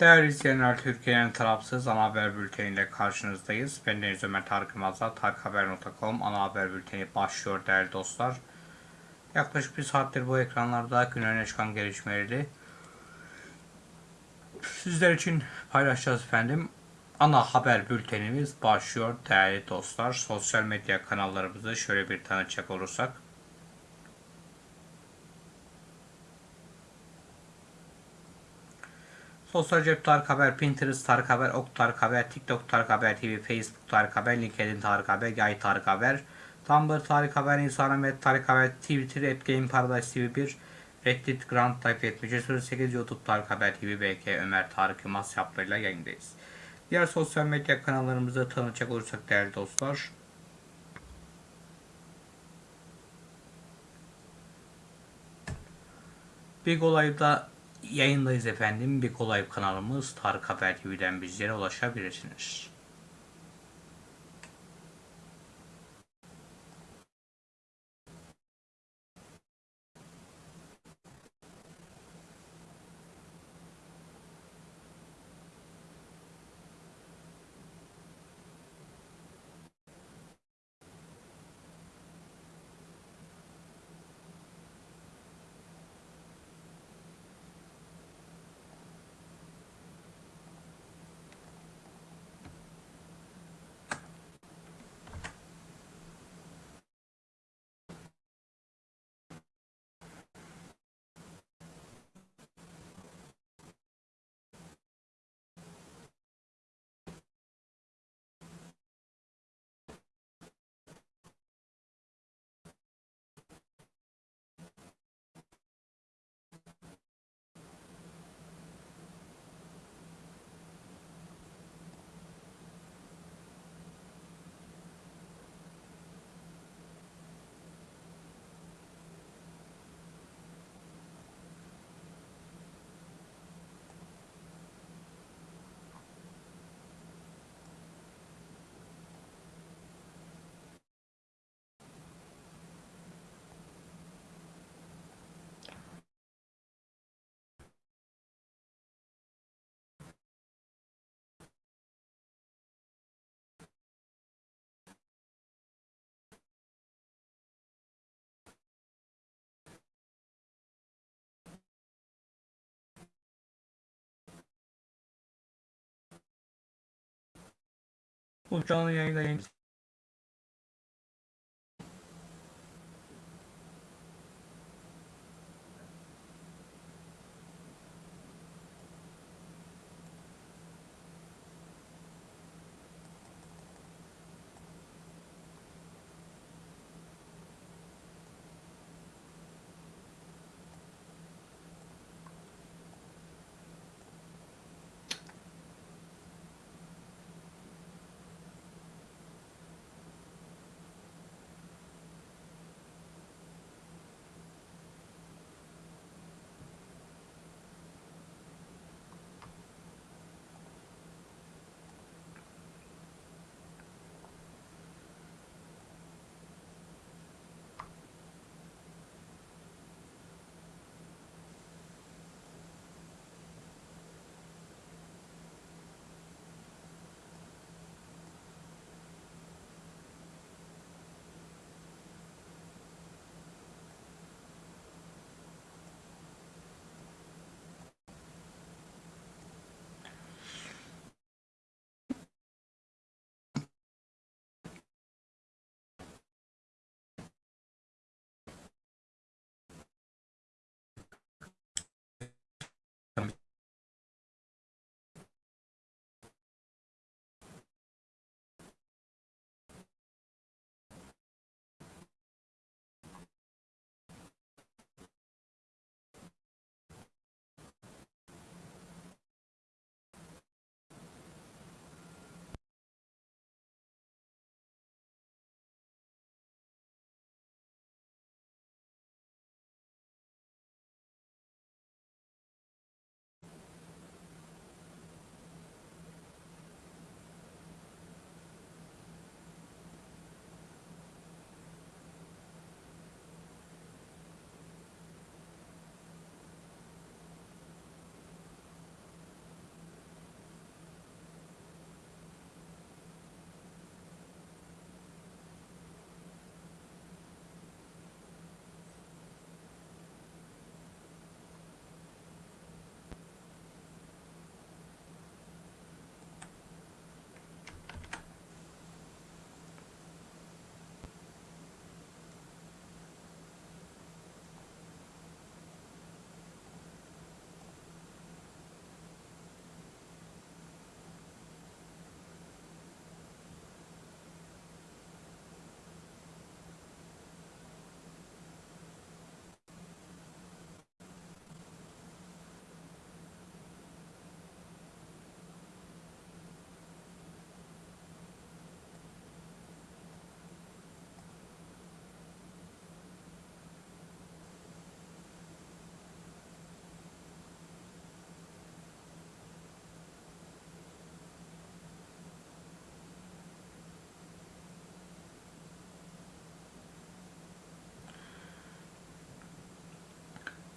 Değerli izleyenler, Türkiye'nin tarafsız ana haber bülteniyle karşınızdayız. Ben Deniz Ömer Tarık Yılmaz'la tarikhaber.com ana haber bülteni başlıyor değerli dostlar. Yaklaşık bir saattir bu ekranlarda gün öne çıkan gelişmeleri sizler için paylaşacağız efendim. Ana haber bültenimiz başlıyor değerli dostlar. Sosyal medya kanallarımızı şöyle bir tanıtacak olursak. Sosyal cep Tarık Haber, Pinterest Tarık Haber, Ok Tarık Haber, TikTok Tarık Haber TV, Facebook Tarık Haber, LinkedIn Tarık Haber, Yay Tarık Haber, Tumblr Tarık Haber, Instagram et Tarık Haber, Twitter et Game Paradise TV1, Reddit Grand Type 7308, YouTube Tarık Haber TV, BK Ömer Tarık Yılmaz yaplarıyla yayındayız. Diğer sosyal medya kanallarımızı tanıtacak olursak değerli dostlar. Big Olay'da yayındayız efendim. Big Olay kanalımız Tarık Haber TV'den bizlere ulaşabilirsiniz. Bu canlı yayında yayın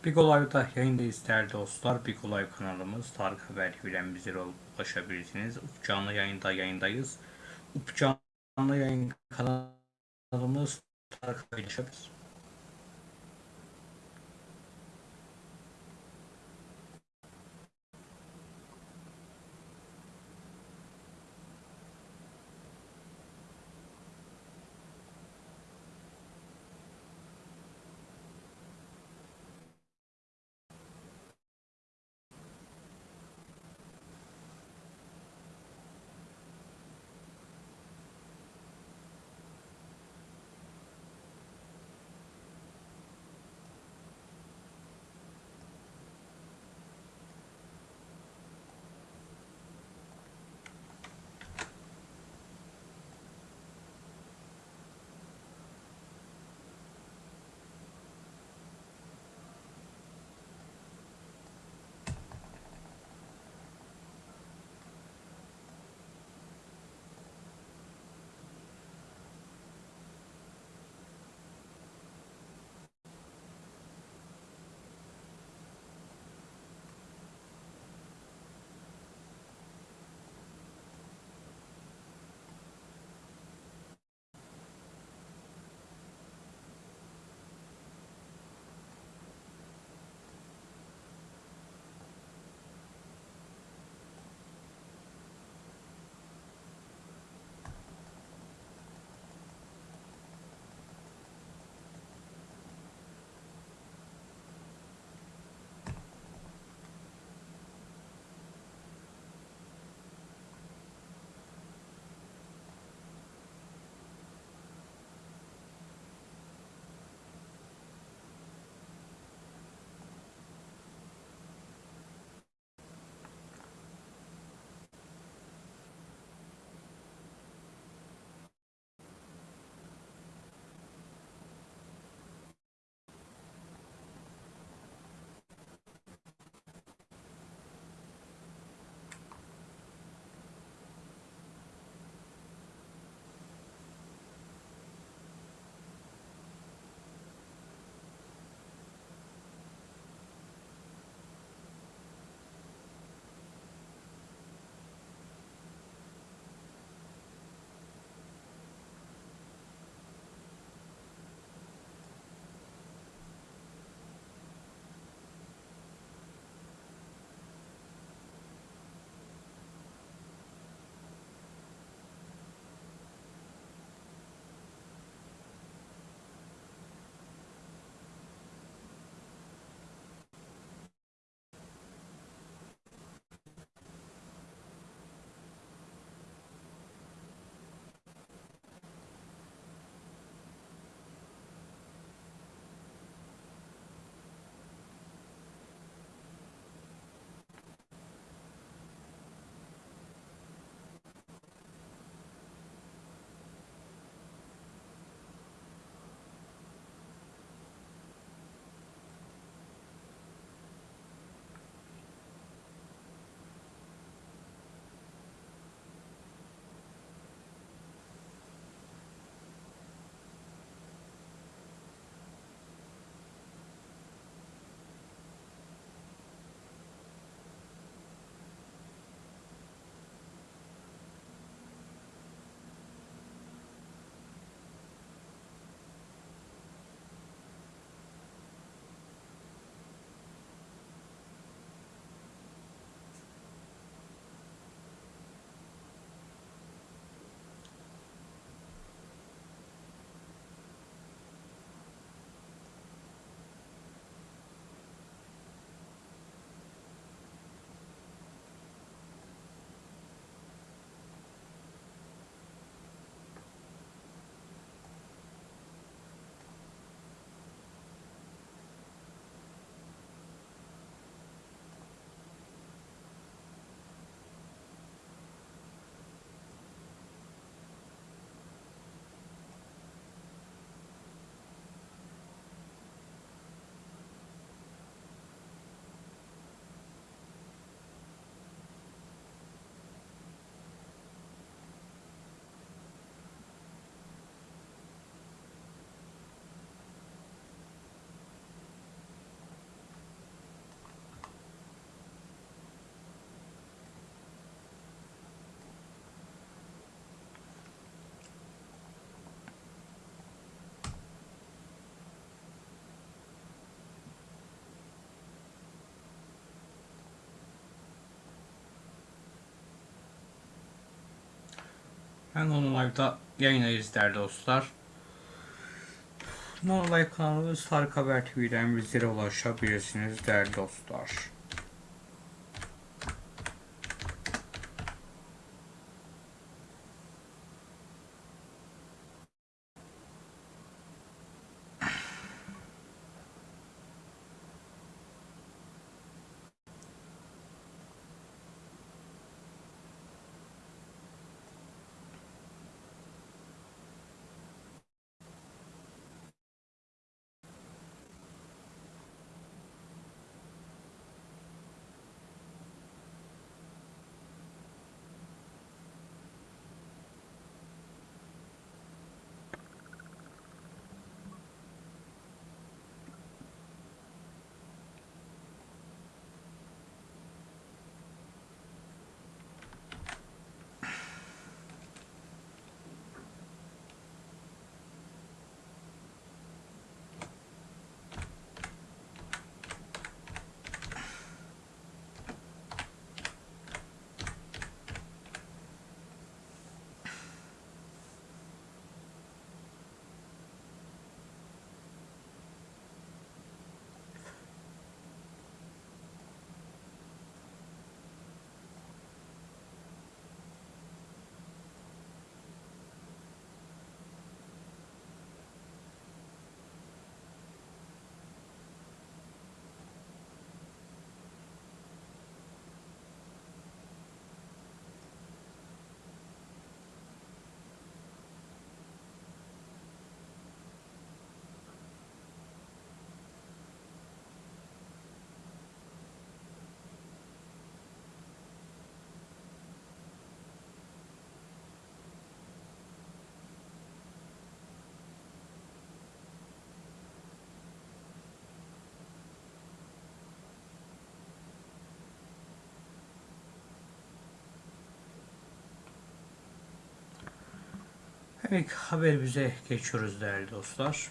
Big Olay'da yayındayız değerli dostlar. Big Olay kanalımız Tarık Haber TV'den bize ulaşabilirsiniz. Up canlı yayında yayındayız. Up canlı yayın kanalımız Tarık Haber Ben onu live'da yayınlayız değerli dostlar. Nonolive Live kanalı Star Haber TV'den bizlere ulaşabilirsiniz değerli dostlar. Evet haberimize geçiyoruz değerli dostlar.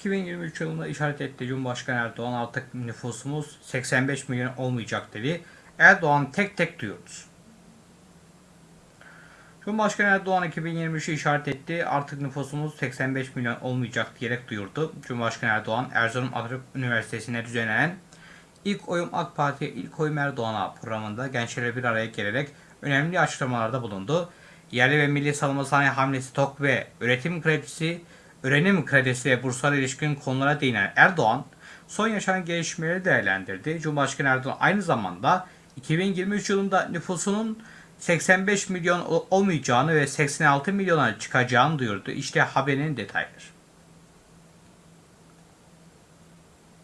...2023 yılında işaret etti Cumhurbaşkanı Erdoğan artık nüfusumuz 85 milyon olmayacak dedi. Erdoğan tek tek duyuyoruz. Cumhurbaşkanı Erdoğan 2023'ü işaret etti. Artık nüfusumuz 85 milyon olmayacak diyerek duyurdu. Cumhurbaşkanı Erdoğan Erzurum Atatürk Üniversitesi'nde düzenlenen İlk Oyum AK Parti İlk Oyum Erdoğan'a programında gençlerle bir araya gelerek önemli açıklamalarda bulundu. Yerli ve milli savunma sanayi hamlesi TOK ve üretim kredisi, öğrenim kredisi ve burslar ilişkin konulara değinen Erdoğan, son yaşanan gelişmeleri değerlendirdi. Cumhurbaşkanı Erdoğan aynı zamanda 2023 yılında nüfusunun 85 milyon olmayacağını ve 86 milyona çıkacağını duyurdu. İşte haberin detayları.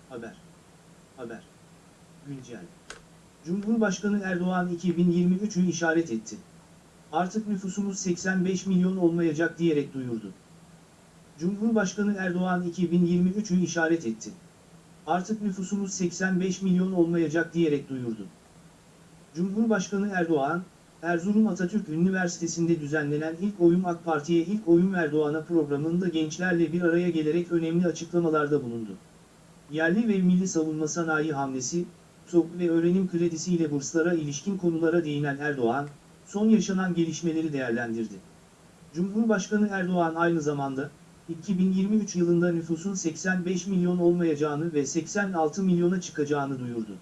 Haber. Haber. Güncel. Cumhurbaşkanı Erdoğan 2023'ü işaret etti. Artık nüfusumuz 85 milyon olmayacak diyerek duyurdu. Cumhurbaşkanı Erdoğan 2023'ü işaret etti. Artık nüfusumuz 85 milyon olmayacak diyerek duyurdu. Cumhurbaşkanı Erdoğan, Erzurum Atatürk Üniversitesi'nde düzenlenen ilk oyun AK Parti'ye ilk oyun Erdoğan'a programında gençlerle bir araya gelerek önemli açıklamalarda bulundu. Yerli ve milli savunma sanayi hamlesi, TOK ve öğrenim kredisiyle burslara ilişkin konulara değinen Erdoğan, son yaşanan gelişmeleri değerlendirdi. Cumhurbaşkanı Erdoğan aynı zamanda, 2023 yılında nüfusun 85 milyon olmayacağını ve 86 milyona çıkacağını duyurdu.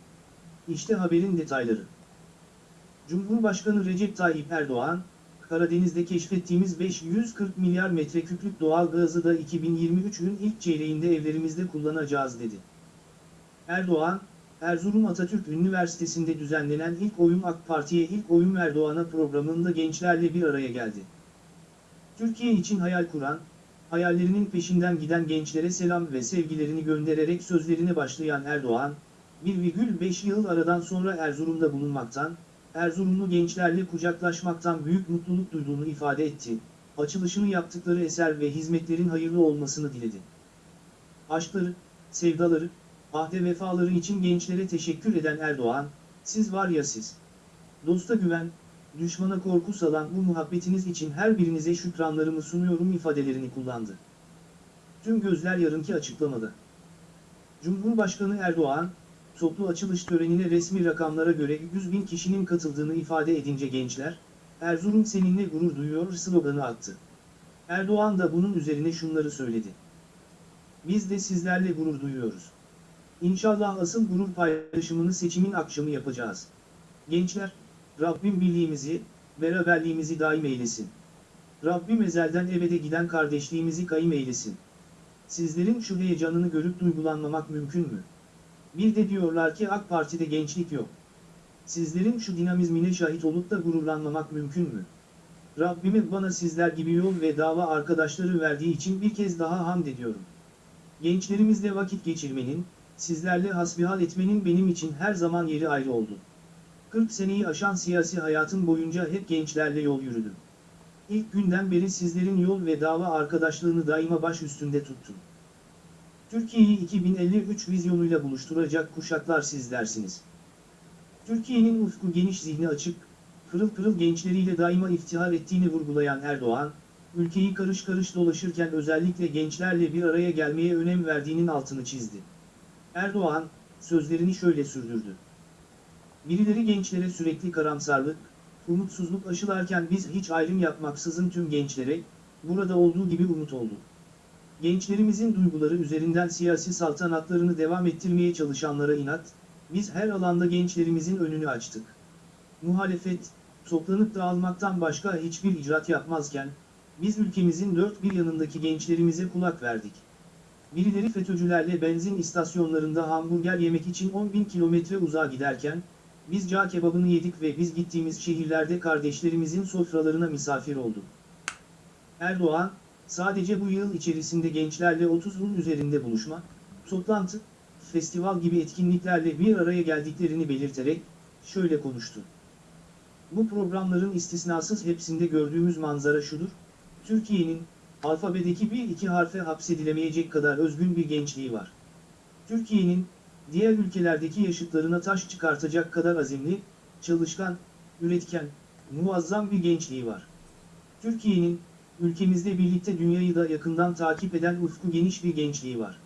İşte haberin detayları. Cumhurbaşkanı Recep Tayyip Erdoğan, Karadeniz'de keşfettiğimiz 540 milyar metreküplük doğal gazı da 2023'ün ilk çeyreğinde evlerimizde kullanacağız dedi. Erdoğan, Erzurum Atatürk Üniversitesi'nde düzenlenen ilk oyun AK Parti'ye ilk oyun Erdoğan'a programında gençlerle bir araya geldi. Türkiye için hayal kuran, hayallerinin peşinden giden gençlere selam ve sevgilerini göndererek sözlerine başlayan Erdoğan, 1,5 yıl aradan sonra Erzurum'da bulunmaktan, Erzurumlu gençlerle kucaklaşmaktan büyük mutluluk duyduğunu ifade etti, açılışını yaptıkları eser ve hizmetlerin hayırlı olmasını diledi. Aşkları, sevdaları, ahde vefaları için gençlere teşekkür eden Erdoğan, siz var ya siz. Dosta güven, düşmana korku salan bu muhabbetiniz için her birinize şükranlarımı sunuyorum ifadelerini kullandı. Tüm gözler yarınki açıklamada. Cumhurbaşkanı Erdoğan, toplu açılış törenine resmi rakamlara göre 100 bin kişinin katıldığını ifade edince gençler, Erzurum seninle gurur duyuyor sloganı attı. Erdoğan da bunun üzerine şunları söyledi. Biz de sizlerle gurur duyuyoruz. İnşallah asıl gurur paylaşımını seçimin akşamı yapacağız. Gençler, Rabbim birliğimizi, beraberliğimizi daim eylesin. Rabbim ezelden ebede giden kardeşliğimizi kayım eylesin. Sizlerin şu heyecanını görüp duygulanmamak mümkün mü? Bir de diyorlar ki AK Parti'de gençlik yok. Sizlerin şu dinamizmine şahit olup da gururlanmamak mümkün mü? Rabbime bana sizler gibi yol ve dava arkadaşları verdiği için bir kez daha hamd ediyorum. Gençlerimizle vakit geçirmenin, sizlerle hasbihal etmenin benim için her zaman yeri ayrı oldu. 40 seneyi aşan siyasi hayatım boyunca hep gençlerle yol yürüdüm. İlk günden beri sizlerin yol ve dava arkadaşlığını daima baş üstünde tuttum. Türkiye'yi 2053 vizyonuyla buluşturacak kuşaklar sizlersiniz. Türkiye'nin ufku geniş zihni açık, pırıl pırıl gençleriyle daima iftihar ettiğini vurgulayan Erdoğan, ülkeyi karış karış dolaşırken özellikle gençlerle bir araya gelmeye önem verdiğinin altını çizdi. Erdoğan, sözlerini şöyle sürdürdü. Birileri gençlere sürekli karamsarlık, umutsuzluk aşılarken biz hiç ayrım yapmaksızın tüm gençlere, burada olduğu gibi umut olduk. Gençlerimizin duyguları üzerinden siyasi saltanatlarını devam ettirmeye çalışanlara inat, biz her alanda gençlerimizin önünü açtık. Muhalefet, toplanıp dağılmaktan başka hiçbir icraat yapmazken, biz ülkemizin dört bir yanındaki gençlerimize kulak verdik. Birileri FETÖ'cülerle benzin istasyonlarında hamburger yemek için 10 bin kilometre uzağa giderken, biz cağ kebabını yedik ve biz gittiğimiz şehirlerde kardeşlerimizin sofralarına misafir olduk. Erdoğan, sadece bu yıl içerisinde gençlerle 30'un üzerinde buluşma, toplantı, festival gibi etkinliklerle bir araya geldiklerini belirterek, şöyle konuştu. Bu programların istisnasız hepsinde gördüğümüz manzara şudur, Türkiye'nin, alfabedeki bir iki harfe hapsedilemeyecek kadar özgün bir gençliği var. Türkiye'nin, diğer ülkelerdeki yaşıtlarına taş çıkartacak kadar azimli, çalışkan, üretken, muazzam bir gençliği var. Türkiye'nin, ülkemizde birlikte dünyayı da yakından takip eden ufku geniş bir gençliği var.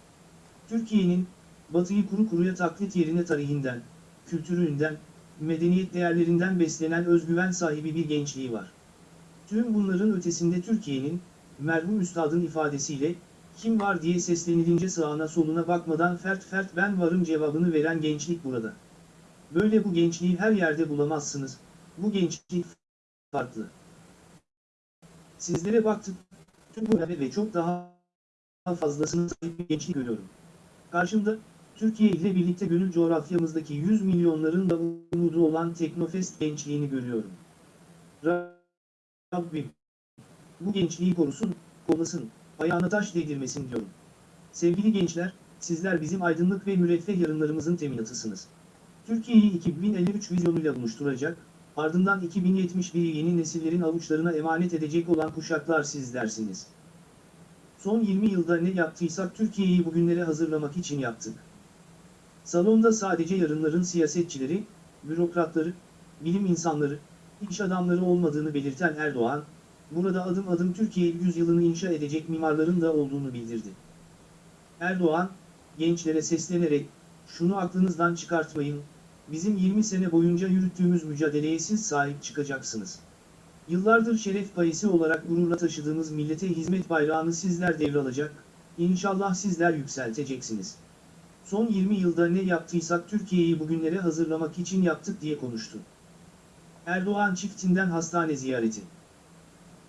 Türkiye'nin, batıyı kuru kuruya taklit yerine tarihinden, kültüründen, medeniyet değerlerinden beslenen özgüven sahibi bir gençliği var. Tüm bunların ötesinde Türkiye'nin, merhum üstadın ifadesiyle, kim var diye seslenilince sağına soluna bakmadan fert fert ben varım cevabını veren gençlik burada. Böyle bu gençliği her yerde bulamazsınız, bu gençlik farklı. Sizlere baktık, tüm bu ve çok daha fazlasını sahip bir gençlik görüyorum. Karşımda, Türkiye ile birlikte gönül coğrafyamızdaki 100 milyonların da umudu olan Teknofest gençliğini görüyorum. Rabbim, bu gençliği korusun, kollasın, ayağına taş değdirmesin diyorum. Sevgili gençler, sizler bizim aydınlık ve müreffeh yarınlarımızın teminatısınız. Türkiye'yi 2053 vizyonuyla buluşturacak, ardından 2071'i yeni nesillerin avuçlarına emanet edecek olan kuşaklar sizlersiniz. Son 20 yılda ne yaptıysak Türkiye'yi bugünlere hazırlamak için yaptık. Salonda sadece yarınların siyasetçileri, bürokratları, bilim insanları, iş adamları olmadığını belirten Erdoğan, burada adım adım Türkiye yüzyılını inşa edecek mimarların da olduğunu bildirdi. Erdoğan, gençlere seslenerek, şunu aklınızdan çıkartmayın, bizim 20 sene boyunca yürüttüğümüz mücadeleye siz sahip çıkacaksınız. Yıllardır şeref payısı olarak gururla taşıdığımız millete hizmet bayrağını sizler devralacak, inşallah sizler yükselteceksiniz. Son 20 yılda ne yaptıysak Türkiye'yi bugünlere hazırlamak için yaptık diye konuştu. Erdoğan çiftinden hastane ziyareti.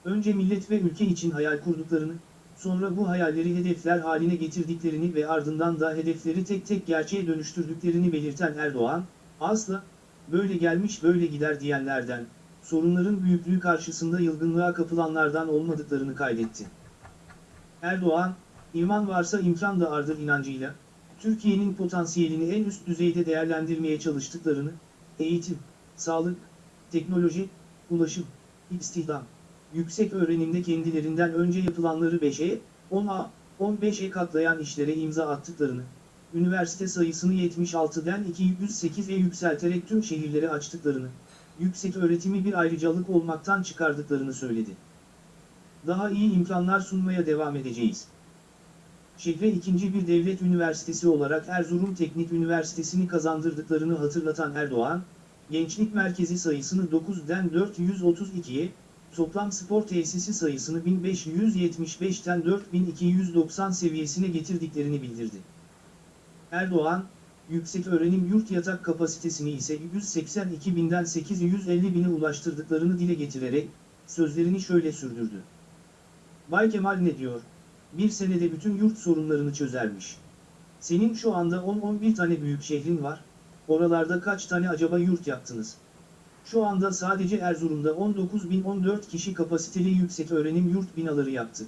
Önce millet ve ülke için hayal kurduklarını, sonra bu hayalleri hedefler haline getirdiklerini ve ardından da hedefleri tek tek gerçeğe dönüştürdüklerini belirten Erdoğan, asla, böyle gelmiş böyle gider diyenlerden, sorunların büyüklüğü karşısında yılgınlığa kapılanlardan olmadıklarını kaydetti. Erdoğan, iman varsa imkan da ardır inancıyla, Türkiye'nin potansiyelini en üst düzeyde değerlendirmeye çalıştıklarını, eğitim, sağlık, teknoloji, ulaşım, istihdam, yüksek öğrenimde kendilerinden önce yapılanları 5'e, 10'a, 15'e katlayan işlere imza attıklarını, üniversite sayısını 76'den 208'e yükselterek tüm şehirleri açtıklarını, yüksek öğretimi bir ayrıcalık olmaktan çıkardıklarını söyledi. Daha iyi imkanlar sunmaya devam edeceğiz. şehre ikinci bir devlet üniversitesi olarak Erzurum Teknik Üniversitesi'ni kazandırdıklarını hatırlatan Erdoğan, gençlik merkezi sayısını 9'den 432'ye, toplam spor tesisi sayısını 1575'ten 4290 seviyesine getirdiklerini bildirdi. Erdoğan, yüksek öğrenim yurt yatak kapasitesini ise 182 binden 850 bine ulaştırdıklarını dile getirerek, sözlerini şöyle sürdürdü. Bay Kemal ne diyor? Bir senede bütün yurt sorunlarını çözermiş. Senin şu anda 10-11 tane büyük şehrin var, oralarda kaç tane acaba yurt yaptınız? Şu anda sadece Erzurum'da 19.014 kişi kapasiteli yüksek öğrenim yurt binaları yaptık.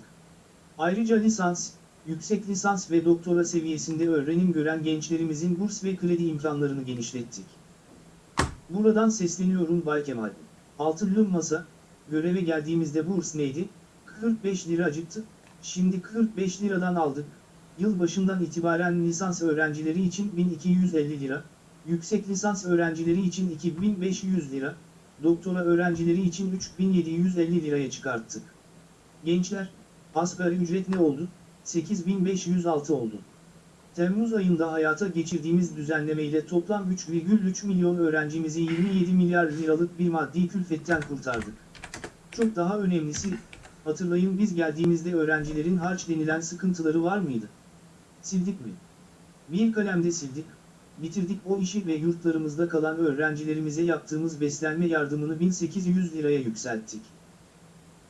Ayrıca lisans, yüksek lisans ve doktora seviyesinde öğrenim gören gençlerimizin burs ve kredi imkanlarını genişlettik. Buradan sesleniyorum Bay Kemal. Altılı masa, göreve geldiğimizde burs neydi? 45 liracıktı. Şimdi 45 liradan aldık. Yıl başından itibaren lisans öğrencileri için 1250 lira, yüksek lisans öğrencileri için 2500 lira, doktora öğrencileri için 3750 liraya çıkarttık. Gençler, asgari ücret ne oldu? 8506 oldu. Temmuz ayında hayata geçirdiğimiz düzenlemeyle toplam 3,3 milyon öğrencimizi 27 milyar liralık bir maddi külfetten kurtardık. Çok daha önemlisi, hatırlayın biz geldiğimizde öğrencilerin harç denilen sıkıntıları var mıydı? Sildik mi? Bir kalemde sildik, bitirdik o işi ve yurtlarımızda kalan öğrencilerimize yaptığımız beslenme yardımını 1800 liraya yükselttik.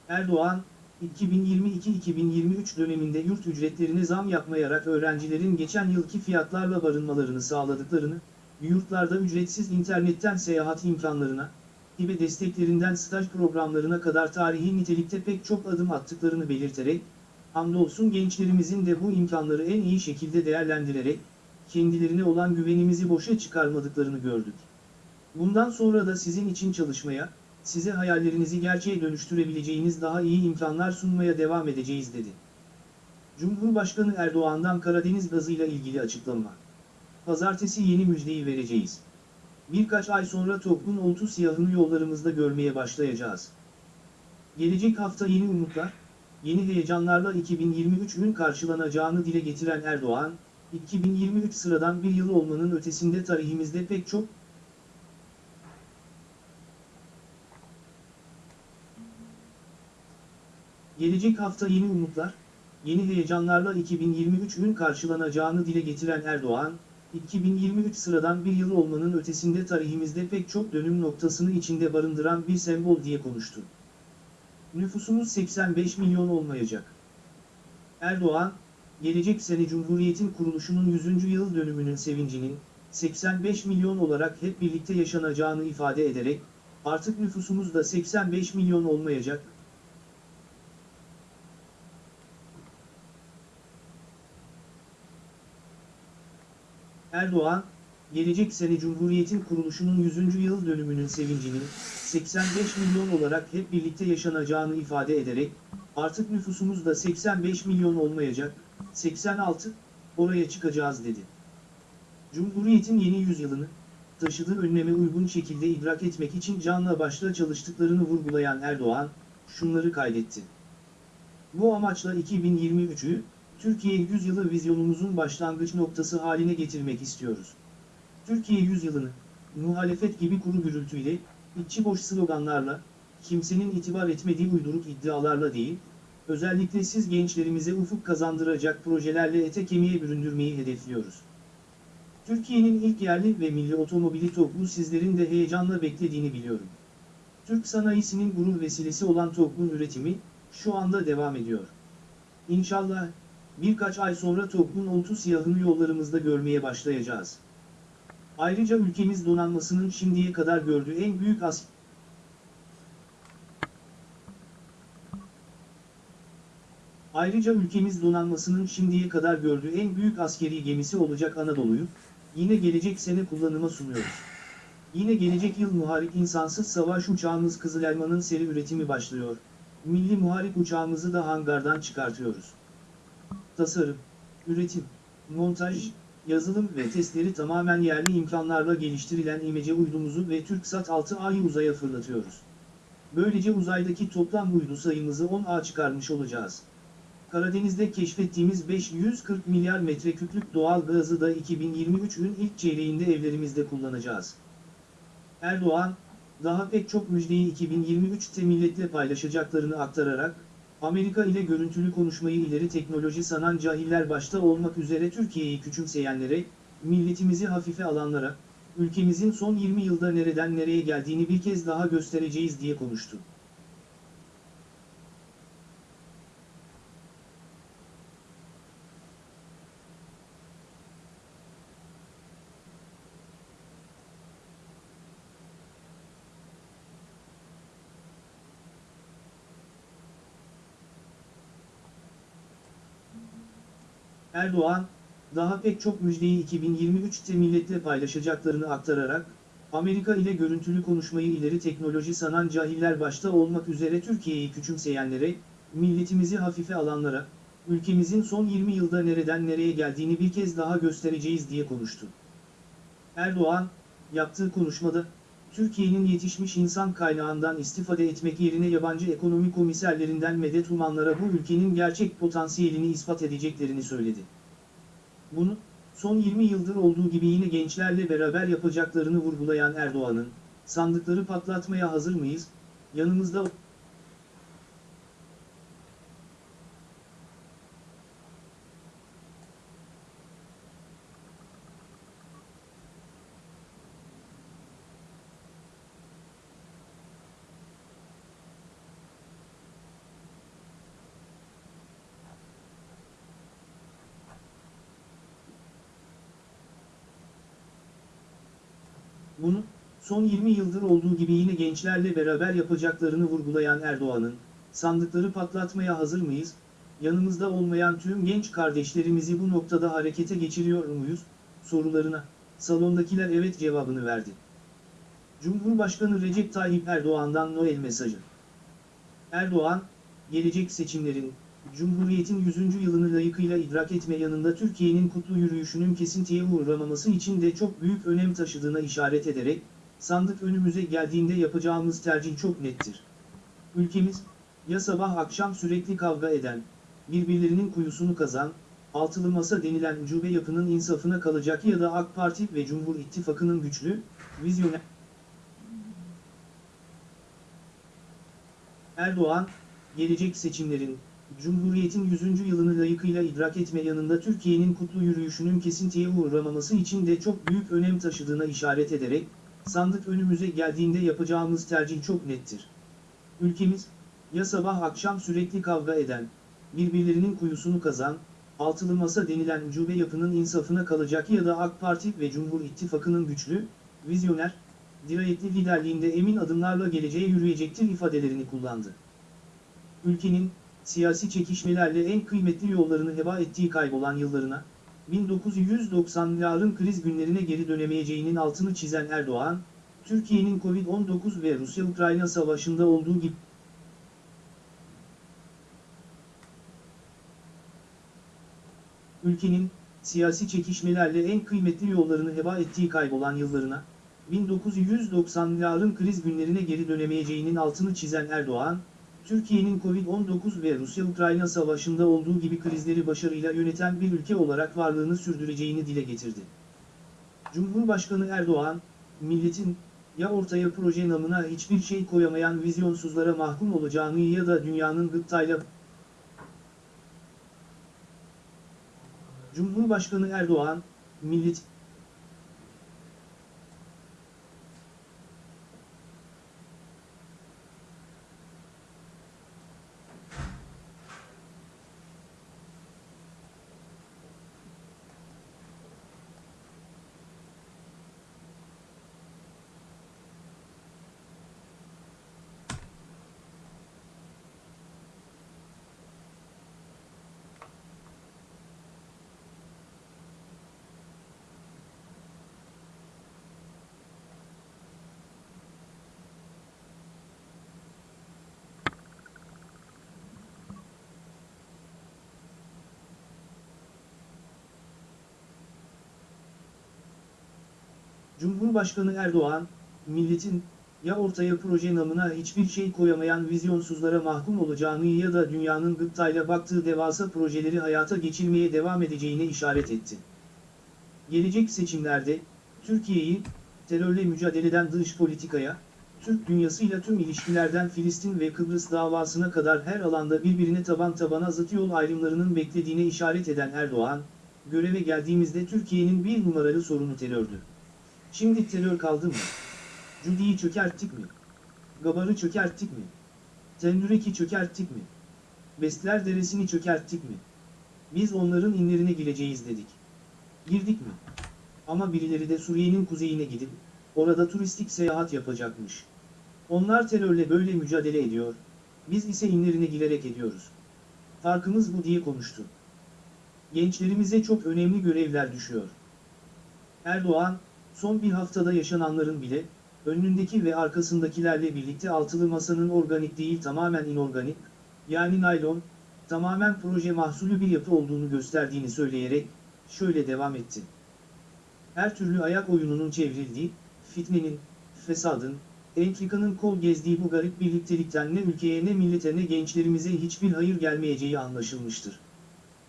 Erdoğan, 2022-2023 döneminde yurt ücretlerine zam yapmayarak öğrencilerin geçen yılki fiyatlarla barınmalarını sağladıklarını, yurtlarda ücretsiz internetten seyahat imkanlarına, hibe desteklerinden staj programlarına kadar tarihi nitelikte pek çok adım attıklarını belirterek, hamdolsun gençlerimizin de bu imkanları en iyi şekilde değerlendirerek, kendilerine olan güvenimizi boşa çıkarmadıklarını gördük. Bundan sonra da sizin için çalışmaya, size hayallerinizi gerçeğe dönüştürebileceğiniz daha iyi imkanlar sunmaya devam edeceğiz dedi. Cumhurbaşkanı Erdoğan'dan Karadeniz gazıyla ilgili açıklama. Pazartesi yeni müjdeyi vereceğiz. Birkaç ay sonra toplum oltu siyahını yollarımızda görmeye başlayacağız. Gelecek hafta yeni umutlar, yeni heyecanlarla 2023'ün karşılanacağını dile getiren Erdoğan, 2023 sıradan bir yıl olmanın ötesinde tarihimizde pek çok Gelecek hafta yeni umutlar, yeni heyecanlarla 2023'ün karşılanacağını dile getiren Erdoğan, 2023 sıradan bir yıl olmanın ötesinde tarihimizde pek çok dönüm noktasını içinde barındıran bir sembol diye konuştu. Nüfusumuz 85 milyon olmayacak. Erdoğan, gelecek sene Cumhuriyet'in kuruluşunun 100. yıl dönümünün sevincinin, 85 milyon olarak hep birlikte yaşanacağını ifade ederek, artık nüfusumuz da 85 milyon olmayacak, Erdoğan, gelecek sene Cumhuriyet'in kuruluşunun 100. yıl dönümünün sevincinin 85 milyon olarak hep birlikte yaşanacağını ifade ederek, artık nüfusumuz da 85 milyon olmayacak, 86, oraya çıkacağız dedi. Cumhuriyet'in yeni yüzyılını, taşıdığı önleme uygun şekilde idrak etmek için canla başla çalıştıklarını vurgulayan Erdoğan, şunları kaydetti. Bu amaçla 2023'ü, Türkiye yüzyılı vizyonumuzun başlangıç noktası haline getirmek istiyoruz. Türkiye yüzyılını, muhalefet gibi kuru gürültüyle, içi boş sloganlarla, kimsenin itibar etmediği uyduruk iddialarla değil, özellikle siz gençlerimize ufuk kazandıracak projelerle ete kemiğe büründürmeyi hedefliyoruz. Türkiye'nin ilk yerli ve milli otomobili TOG'u sizlerin de heyecanla beklediğini biliyorum. Türk sanayisinin gurur vesilesi olan TOG'un üretimi, şu anda devam ediyor. İnşallah, birkaç ay sonra TOG'un oltu siyahını yollarımızda görmeye başlayacağız. Ayrıca ülkemiz donanmasının şimdiye kadar gördüğü en büyük as Ayrıca ülkemiz donanmasının şimdiye kadar gördüğü en büyük askeri gemisi olacak Anadolu'yu, yine gelecek sene kullanıma sunuyoruz. Yine gelecek yıl muharip insansız savaş uçağımız Kızıl Elma'nın seri üretimi başlıyor. Milli muharip uçağımızı da hangardan çıkartıyoruz. Tasarım, üretim, montaj, yazılım ve testleri tamamen yerli imkanlarla geliştirilen imece uydumuzu ve TürkSat 6A'yı uzaya fırlatıyoruz. Böylece uzaydaki toplam uydu sayımızı 10A çıkarmış olacağız. Karadeniz'de keşfettiğimiz 540 milyar metreküplük doğal gazı da 2023'ün ilk çeyreğinde evlerimizde kullanacağız. Erdoğan, daha pek çok müjdeyi 2023'te milletle paylaşacaklarını aktararak, Amerika ile görüntülü konuşmayı ileri teknoloji sanan cahiller başta olmak üzere Türkiye'yi küçümseyenlere, milletimizi hafife alanlara, ülkemizin son 20 yılda nereden nereye geldiğini bir kez daha göstereceğiz diye konuştu. Erdoğan, daha pek çok müjdeyi 2023'te milletle paylaşacaklarını aktararak, Amerika ile görüntülü konuşmayı ileri teknoloji sanan cahiller başta olmak üzere Türkiye'yi küçümseyenlere, milletimizi hafife alanlara, ülkemizin son 20 yılda nereden nereye geldiğini bir kez daha göstereceğiz diye konuştu. Erdoğan, yaptığı konuşmada, Türkiye'nin yetişmiş insan kaynağından istifade etmek yerine yabancı ekonomi komiserlerinden medet umanlara bu ülkenin gerçek potansiyelini ispat edeceklerini söyledi. Bunu, son 20 yıldır olduğu gibi yine gençlerle beraber yapacaklarını vurgulayan Erdoğan'ın, sandıkları patlatmaya hazır mıyız, yanımızda Bunu, son 20 yıldır olduğu gibi yine gençlerle beraber yapacaklarını vurgulayan Erdoğan'ın, sandıkları patlatmaya hazır mıyız, yanımızda olmayan tüm genç kardeşlerimizi bu noktada harekete geçiriyor muyuz, sorularına, salondakiler evet cevabını verdi. Cumhurbaşkanı Recep Tayyip Erdoğan'dan Noel mesajı. Erdoğan, gelecek seçimlerin, Cumhuriyet'in 100. yılını layıkıyla idrak etme yanında Türkiye'nin kutlu yürüyüşünün kesintiye uğramaması için de çok büyük önem taşıdığına işaret ederek, sandık önümüze geldiğinde yapacağımız tercih çok nettir. Ülkemiz, ya sabah akşam sürekli kavga eden, birbirlerinin kuyusunu kazan, altılı masa denilen ucube yapının insafına kalacak ya da AK Parti ve Cumhur İttifakı'nın güçlü, vizyoner... Erdoğan, gelecek seçimlerin, Cumhuriyet'in 100. yılını layıkıyla idrak etme yanında Türkiye'nin kutlu yürüyüşünün kesintiye uğramaması için de çok büyük önem taşıdığına işaret ederek, sandık önümüze geldiğinde yapacağımız tercih çok nettir. Ülkemiz, ya sabah akşam sürekli kavga eden, birbirlerinin kuyusunu kazan, altılı masa denilen ucube yapının insafına kalacak ya da AK Parti ve Cumhur İttifakı'nın güçlü, vizyoner, dirayetli liderliğinde emin adımlarla geleceğe yürüyecektir ifadelerini kullandı. Ülkenin, siyasi çekişmelerle en kıymetli yollarını heba ettiği kaybolan yıllarına, 1990'ların kriz günlerine geri dönemeyeceğinin altını çizen Erdoğan, Türkiye'nin Covid-19 ve Rusya-Ukrayna savaşında olduğu gibi ülkenin, siyasi çekişmelerle en kıymetli yollarını heba ettiği kaybolan yıllarına, 1990'ların kriz günlerine geri dönemeyeceğinin altını çizen Erdoğan, Türkiye'nin Covid-19 ve Rusya-Ukrayna savaşında olduğu gibi krizleri başarıyla yöneten bir ülke olarak varlığını sürdüreceğini dile getirdi. Cumhurbaşkanı Erdoğan, milletin, ya ortaya proje namına hiçbir şey koyamayan vizyonsuzlara mahkum olacağını ya da dünyanın gıptayla... Cumhurbaşkanı Erdoğan, millet, Cumhurbaşkanı Erdoğan, milletin, ya ortaya proje namına hiçbir şey koyamayan vizyonsuzlara mahkum olacağını ya da dünyanın gıptayla baktığı devasa projeleri hayata geçirmeye devam edeceğine işaret etti. Gelecek seçimlerde, Türkiye'yi, terörle mücadeleden dış politikaya, Türk dünyasıyla tüm ilişkilerden Filistin ve Kıbrıs davasına kadar her alanda birbirine taban tabana zıt yol ayrımlarının beklediğine işaret eden Erdoğan, göreve geldiğimizde Türkiye'nin bir numaralı sorunu terördü. Şimdi terör kaldı mı? Cudi'yi çökerttik mi? Gabar'ı çökerttik mi? Tendürek'i çökerttik mi? Bestler Deresi'ni çökerttik mi? Biz onların inlerine gireceğiz dedik. Girdik mi? Ama birileri de Suriye'nin kuzeyine gidip, orada turistik seyahat yapacakmış. Onlar terörle böyle mücadele ediyor, biz ise inlerine girerek ediyoruz. Farkımız bu diye konuştu. Gençlerimize çok önemli görevler düşüyor. Erdoğan, son bir haftada yaşananların bile, önündeki ve arkasındakilerle birlikte altılı masanın organik değil tamamen inorganik, yani naylon, tamamen proje mahsulü bir yapı olduğunu gösterdiğini söyleyerek, şöyle devam etti. Her türlü ayak oyununun çevrildiği, fitnenin, fesadın, entrikanın kol gezdiği bu garip birliktelikten ne ülkeye ne millete ne gençlerimize hiçbir hayır gelmeyeceği anlaşılmıştır.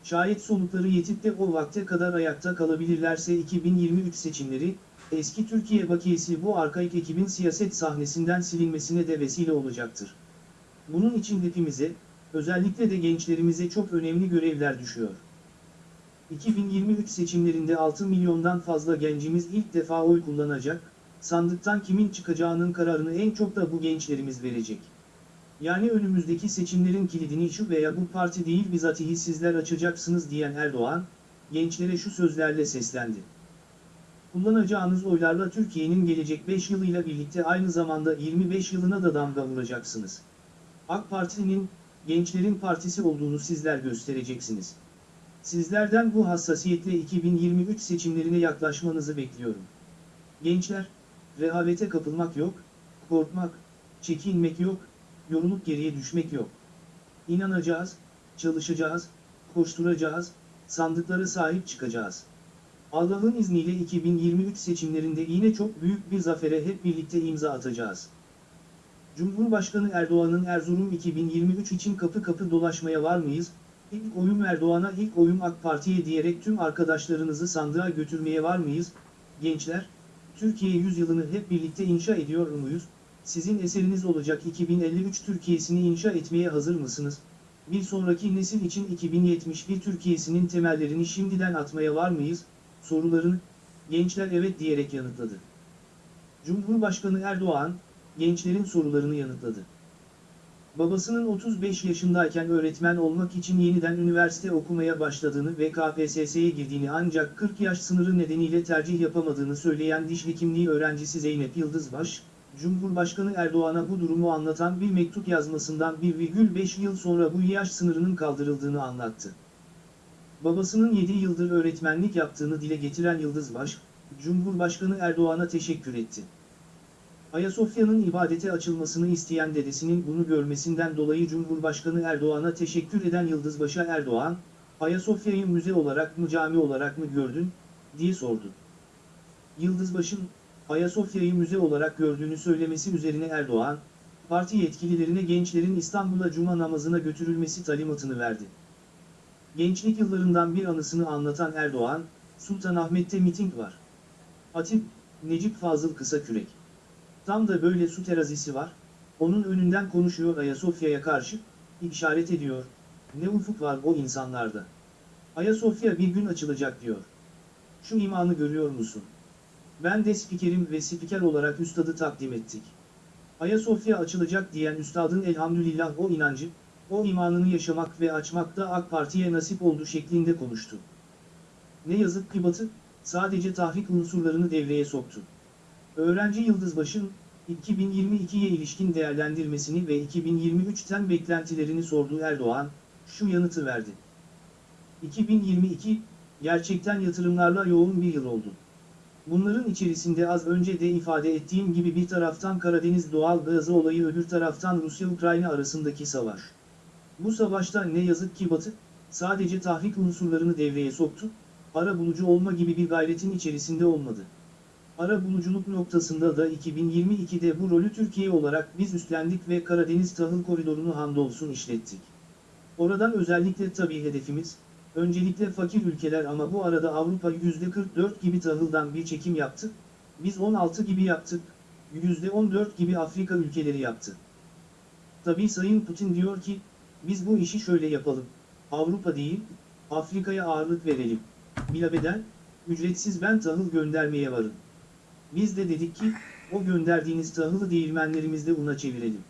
Şayet solukları yetip de o vakte kadar ayakta kalabilirlerse 2023 seçimleri, eski Türkiye bakiyesi bu arkaik ekibin siyaset sahnesinden silinmesine de vesile olacaktır. Bunun için hepimize, özellikle de gençlerimize çok önemli görevler düşüyor. 2023 seçimlerinde 6 milyondan fazla gencimiz ilk defa oy kullanacak, sandıktan kimin çıkacağının kararını en çok da bu gençlerimiz verecek. Yani önümüzdeki seçimlerin kilidini şu veya bu parti değil bizatihi sizler açacaksınız diyen Erdoğan, gençlere şu sözlerle seslendi. Kullanacağınız oylarla Türkiye'nin gelecek 5 yılıyla birlikte aynı zamanda 25 yılına da damga vuracaksınız. AK Parti'nin, gençlerin partisi olduğunu sizler göstereceksiniz. Sizlerden bu hassasiyetle 2023 seçimlerine yaklaşmanızı bekliyorum. Gençler, rehavete kapılmak yok, korkmak, çekinmek yok, yorulup geriye düşmek yok. İnanacağız, çalışacağız, koşturacağız, sandıklara sahip çıkacağız. Allah'ın izniyle 2023 seçimlerinde yine çok büyük bir zafere hep birlikte imza atacağız. Cumhurbaşkanı Erdoğan'ın Erzurum 2023 için kapı kapı dolaşmaya var mıyız? İlk oyum Erdoğan'a ilk oyum AK Parti'ye diyerek tüm arkadaşlarınızı sandığa götürmeye var mıyız? Gençler, Türkiye yüzyılını hep birlikte inşa ediyor muyuz? Sizin eseriniz olacak 2053 Türkiye'sini inşa etmeye hazır mısınız? Bir sonraki nesil için 2071 Türkiye'sinin temellerini şimdiden atmaya var mıyız? Sorularını, gençler evet diyerek yanıtladı. Cumhurbaşkanı Erdoğan, gençlerin sorularını yanıtladı. Babasının 35 yaşındayken öğretmen olmak için yeniden üniversite okumaya başladığını ve KPSS'ye girdiğini ancak 40 yaş sınırı nedeniyle tercih yapamadığını söyleyen diş hekimliği öğrencisi Zeynep Yıldızbaş, Cumhurbaşkanı Erdoğan'a bu durumu anlatan bir mektup yazmasından 1,5 yıl sonra bu yaş sınırının kaldırıldığını anlattı. Babasının 7 yıldır öğretmenlik yaptığını dile getiren Yıldızbaş, Cumhurbaşkanı Erdoğan'a teşekkür etti. Ayasofya'nın ibadete açılmasını isteyen dedesinin bunu görmesinden dolayı Cumhurbaşkanı Erdoğan'a teşekkür eden Yıldızbaş'a Erdoğan, Ayasofya'yı müze olarak mı cami olarak mı gördün, diye sordu. Yıldızbaş'ın, Ayasofya'yı müze olarak gördüğünü söylemesi üzerine Erdoğan, parti yetkililerine gençlerin İstanbul'a cuma namazına götürülmesi talimatını verdi. Gençlik yıllarından bir anısını anlatan Erdoğan, Sultanahmet'te miting var. Hatip, Necip Fazıl Kısakürek. Tam da böyle su terazisi var, onun önünden konuşuyor Ayasofya'ya karşı, işaret ediyor, ne ufuk var o insanlarda. Ayasofya bir gün açılacak diyor. Şu imanı görüyor musun? Ben de spikerim ve spiker olarak üstadı takdim ettik. Ayasofya açılacak diyen üstadın elhamdülillah o inancı, o imanını yaşamak ve açmak da AK Parti'ye nasip oldu şeklinde konuştu. Ne yazık ki Batı, sadece tahrik unsurlarını devreye soktu. Öğrenci Yıldızbaş'ın, 2022'ye ilişkin değerlendirmesini ve 2023'ten beklentilerini sorduğu Erdoğan, şu yanıtı verdi. 2022, gerçekten yatırımlarla yoğun bir yıl oldu. Bunların içerisinde az önce de ifade ettiğim gibi bir taraftan Karadeniz doğal gazı olayı öbür taraftan Rusya-Ukrayna arasındaki savaş. Bu savaşta ne yazık ki Batı, sadece tahrik unsurlarını devreye soktu, ara bulucu olma gibi bir gayretin içerisinde olmadı. Ara buluculuk noktasında da 2022'de bu rolü Türkiye olarak biz üstlendik ve Karadeniz tahıl koridorunu hamdolsun işlettik. Oradan özellikle tabii hedefimiz, öncelikle fakir ülkeler ama bu arada Avrupa %44 gibi tahıldan bir çekim yaptı, biz 16 gibi yaptık, %14 gibi Afrika ülkeleri yaptı. Tabii Sayın Putin diyor ki, biz bu işi şöyle yapalım, Avrupa değil, Afrika'ya ağırlık verelim. Bilabeden, ücretsiz ben tahıl göndermeye varım. Biz de dedik ki, o gönderdiğiniz tahılı değirmenlerimizde una çevirelim.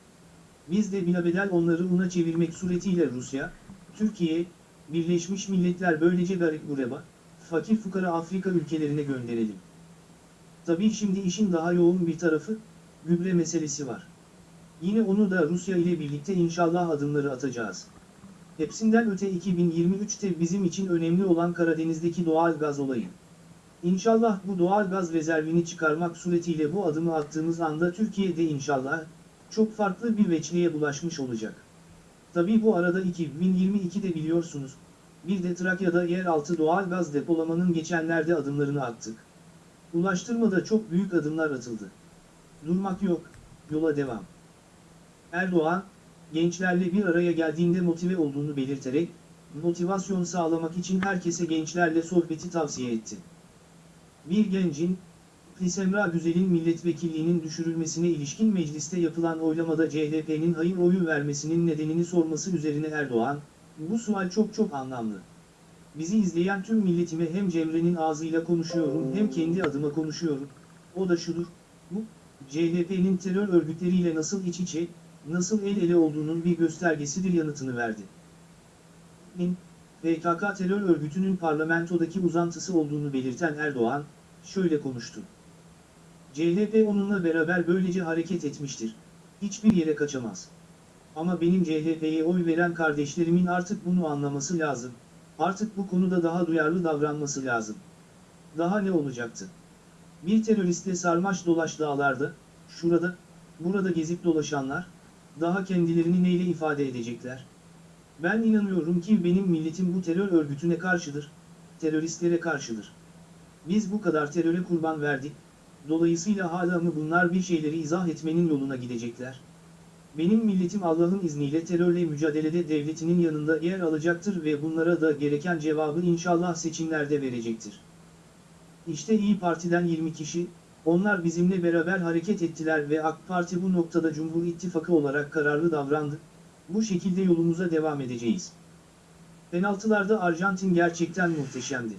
Biz de bilabedel onları una çevirmek suretiyle Rusya, Türkiye, Birleşmiş Milletler böylece garip gureba, fakir fukara Afrika ülkelerine gönderelim. Tabii şimdi işin daha yoğun bir tarafı, gübre meselesi var. Yine onu da Rusya ile birlikte inşallah adımları atacağız. Hepsinden öte 2023'te bizim için önemli olan Karadeniz'deki doğal gaz olayı. İnşallah bu doğal gaz rezervini çıkarmak suretiyle bu adımı attığımız anda Türkiye'de inşallah çok farklı bir veçliğe bulaşmış olacak. Tabii bu arada 2022'de biliyorsunuz, bir de Trakya'da yeraltı doğal gaz depolamanın geçenlerde adımlarını attık. Ulaştırmada çok büyük adımlar atıldı. Durmak yok, yola devam. Erdoğan, gençlerle bir araya geldiğinde motive olduğunu belirterek, motivasyon sağlamak için herkese gençlerle sohbeti tavsiye etti. Bir gencin, Semra Güzel'in milletvekilliğinin düşürülmesine ilişkin mecliste yapılan oylamada CHP'nin hayır oyu vermesinin nedenini sorması üzerine Erdoğan, bu sual çok çok anlamlı. Bizi izleyen tüm milletime hem Cemre'nin ağzıyla konuşuyorum hem kendi adıma konuşuyorum. O da şudur, bu, CHP'nin terör örgütleriyle nasıl iç içe, nasıl el ele olduğunun bir göstergesidir yanıtını verdi. Nin, PKK terör örgütünün parlamentodaki uzantısı olduğunu belirten Erdoğan, şöyle konuştu. CHP onunla beraber böylece hareket etmiştir. Hiçbir yere kaçamaz. Ama benim CHP'ye oy veren kardeşlerimin artık bunu anlaması lazım. Artık bu konuda daha duyarlı davranması lazım. Daha ne olacaktı? Bir teröristle sarmaş dolaş dağlarda, şurada, burada gezip dolaşanlar, daha kendilerini neyle ifade edecekler? Ben inanıyorum ki benim milletim bu terör örgütüne karşıdır, teröristlere karşıdır. Biz bu kadar teröre kurban verdik, dolayısıyla hala mı bunlar bir şeyleri izah etmenin yoluna gidecekler? Benim milletim Allah'ın izniyle terörle mücadelede devletinin yanında yer alacaktır ve bunlara da gereken cevabı inşallah seçimlerde verecektir. İşte İyi Parti'den 20 kişi, onlar bizimle beraber hareket ettiler ve AK Parti bu noktada Cumhur İttifakı olarak kararlı davrandı. Bu şekilde yolumuza devam edeceğiz. Penaltılarda Arjantin gerçekten muhteşemdi.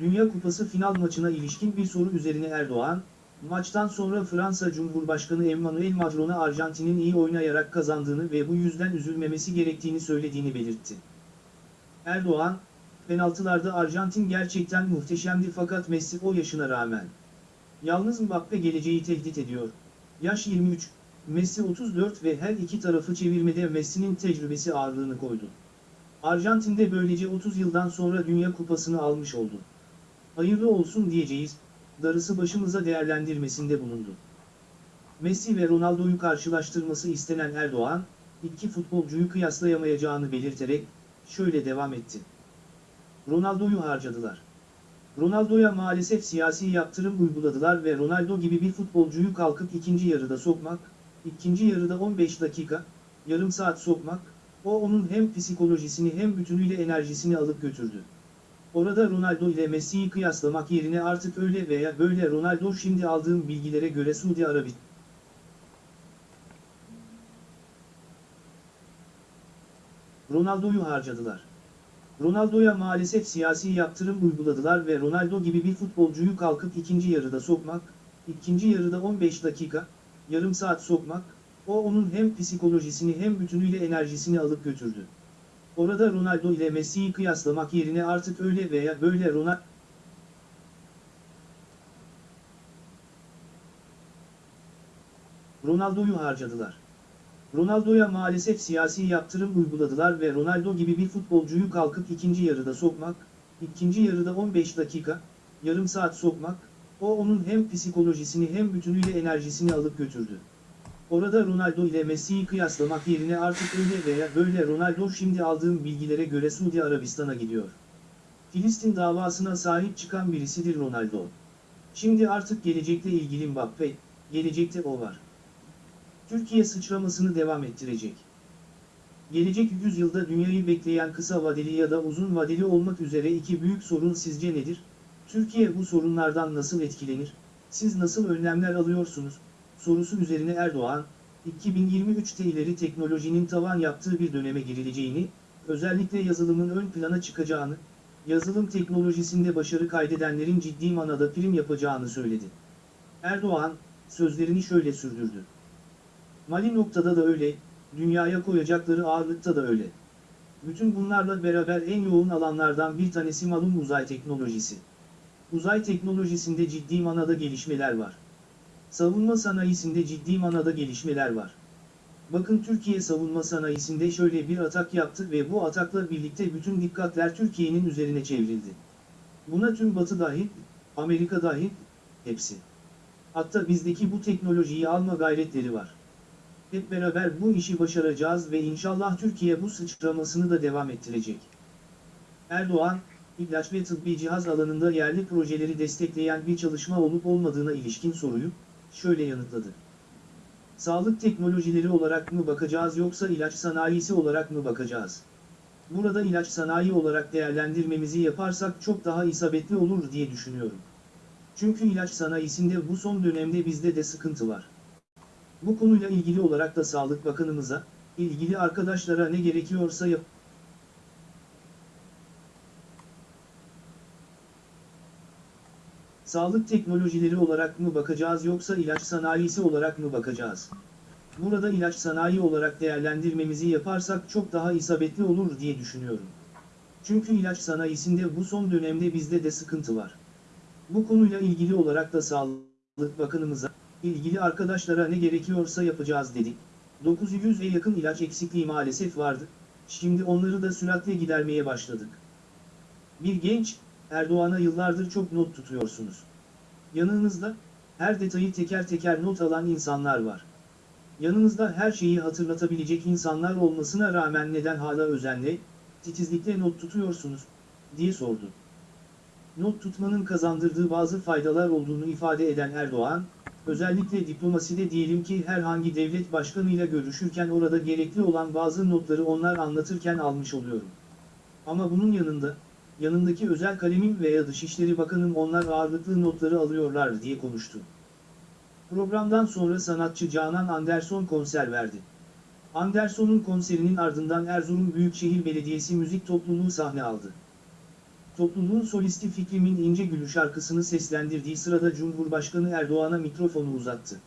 Dünya Kupası final maçına ilişkin bir soru üzerine Erdoğan, maçtan sonra Fransa Cumhurbaşkanı Emmanuel Macron'a Arjantin'in iyi oynayarak kazandığını ve bu yüzden üzülmemesi gerektiğini söylediğini belirtti. Erdoğan, penaltılarda Arjantin gerçekten muhteşemdi fakat Messi o yaşına rağmen. Yalnız Mbappe geleceği tehdit ediyor. Yaş 23, Messi 34 ve her iki tarafı çevirmede Messi'nin tecrübesi ağırlığını koydu. Arjantin'de böylece 30 yıldan sonra Dünya Kupası'nı almış oldu. Hayırlı olsun diyeceğiz, darısı başımıza değerlendirmesinde bulundu. Messi ve Ronaldo'yu karşılaştırması istenen Erdoğan, iki futbolcuyu kıyaslayamayacağını belirterek, şöyle devam etti. Ronaldo'yu harcadılar. Ronaldo'ya maalesef siyasi yaptırım uyguladılar ve Ronaldo gibi bir futbolcuyu kalkıp ikinci yarıda sokmak, ikinci yarıda 15 dakika, yarım saat sokmak, o onun hem psikolojisini hem bütünüyle enerjisini alıp götürdü. Orada Ronaldo ile Messi'yi kıyaslamak yerine artık öyle veya böyle Ronaldo şimdi aldığım bilgilere göre Suudi Arabistan. Ronaldo'yu harcadılar. Ronaldo'ya maalesef siyasi yaptırım uyguladılar ve Ronaldo gibi bir futbolcuyu kalkıp ikinci yarıda sokmak, ikinci yarıda 15 dakika, yarım saat sokmak, o onun hem psikolojisini hem bütünüyle enerjisini alıp götürdü. Orada Ronaldo ile Messi'yi kıyaslamak yerine artık öyle veya böyle Ronaldo... Ronaldo'yu harcadılar. Ronaldo'ya maalesef siyasi yaptırım uyguladılar ve Ronaldo gibi bir futbolcuyu kalkıp ikinci yarıda sokmak, ikinci yarıda 15 dakika, yarım saat sokmak, o onun hem psikolojisini hem bütünüyle enerjisini alıp götürdü. Orada Ronaldo ile Messi'yi kıyaslamak yerine artık öyle veya böyle Ronaldo şimdi aldığım bilgilere göre Suudi Arabistan'a gidiyor. Filistin davasına sahip çıkan birisidir Ronaldo. Şimdi artık gelecekle ilgili Mbappe, gelecekte o var. Türkiye sıçramasını devam ettirecek. Gelecek yüzyılda dünyayı bekleyen kısa vadeli ya da uzun vadeli olmak üzere iki büyük sorun sizce nedir? Türkiye bu sorunlardan nasıl etkilenir? Siz nasıl önlemler alıyorsunuz? Sorusu üzerine Erdoğan, 2023'te ileri teknolojinin tavan yaptığı bir döneme girileceğini, özellikle yazılımın ön plana çıkacağını, yazılım teknolojisinde başarı kaydedenlerin ciddi manada prim yapacağını söyledi. Erdoğan, sözlerini şöyle sürdürdü. Mali noktada da öyle, dünyaya koyacakları ağırlıkta da öyle. Bütün bunlarla beraber en yoğun alanlardan bir tanesi malum uzay teknolojisi. Uzay teknolojisinde ciddi manada gelişmeler var. Savunma sanayisinde ciddi manada gelişmeler var. Bakın Türkiye savunma sanayisinde şöyle bir atak yaptı ve bu atakla birlikte bütün dikkatler Türkiye'nin üzerine çevrildi. Buna tüm Batı dahil, Amerika dahil, hepsi. Hatta bizdeki bu teknolojiyi alma gayretleri var. Hep beraber bu işi başaracağız ve inşallah Türkiye bu sıçramasını da devam ettirecek. Erdoğan, ilaç ve tıbbi cihaz alanında yerli projeleri destekleyen bir çalışma olup olmadığına ilişkin soruyu, şöyle yanıtladı. Sağlık teknolojileri olarak mı bakacağız yoksa ilaç sanayisi olarak mı bakacağız? Burada ilaç sanayi olarak değerlendirmemizi yaparsak çok daha isabetli olur diye düşünüyorum. Çünkü ilaç sanayisinde bu son dönemde bizde de sıkıntı var. Bu konuyla ilgili olarak da Sağlık Bakanımıza, ilgili arkadaşlara ne gerekiyorsa yap Sağlık teknolojileri olarak mı bakacağız yoksa ilaç sanayisi olarak mı bakacağız? Burada ilaç sanayi olarak değerlendirmemizi yaparsak çok daha isabetli olur diye düşünüyorum. Çünkü ilaç sanayisinde bu son dönemde bizde de sıkıntı var. Bu konuyla ilgili olarak da Sağlık Bakanımıza, ilgili arkadaşlara ne gerekiyorsa yapacağız dedik. 900'e yakın ilaç eksikliği maalesef vardı. Şimdi onları da süratle gidermeye başladık. Bir genç, Erdoğan'a yıllardır çok not tutuyorsunuz. Yanınızda, her detayı teker teker not alan insanlar var. Yanınızda her şeyi hatırlatabilecek insanlar olmasına rağmen neden hala özenle, titizlikle not tutuyorsunuz, diye sordu. Not tutmanın kazandırdığı bazı faydalar olduğunu ifade eden Erdoğan, özellikle diplomaside diyelim ki herhangi devlet başkanıyla görüşürken orada gerekli olan bazı notları onlar anlatırken almış oluyorum. Ama bunun yanında, yanındaki özel kalemim veya Dışişleri Bakanım onlar ağırlıklı notları alıyorlar diye konuştu. Programdan sonra sanatçı Canan Anderson konser verdi. Anderson'un konserinin ardından Erzurum Büyükşehir Belediyesi müzik topluluğu sahne aldı. Topluluğun solisti Fikrimin İnce Gülü şarkısını seslendirdiği sırada Cumhurbaşkanı Erdoğan'a mikrofonu uzattı.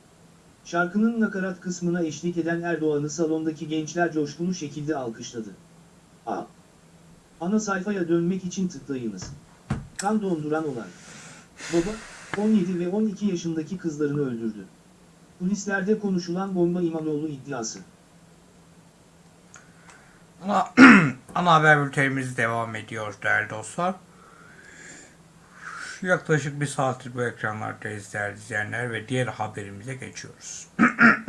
Şarkının nakarat kısmına eşlik eden Erdoğan'ı salondaki gençler coşkulu şekilde alkışladı. A. Ana sayfaya dönmek için tıklayınız. Kan donduran olay. Baba, 17 ve 12 yaşındaki kızlarını öldürdü. Polislerde konuşulan bomba İmamoğlu iddiası. Ana, ana haber bültenimiz devam ediyor değerli dostlar. Yaklaşık bir saattir bu ekranlardayız değerli izleyenler ve diğer haberimize geçiyoruz.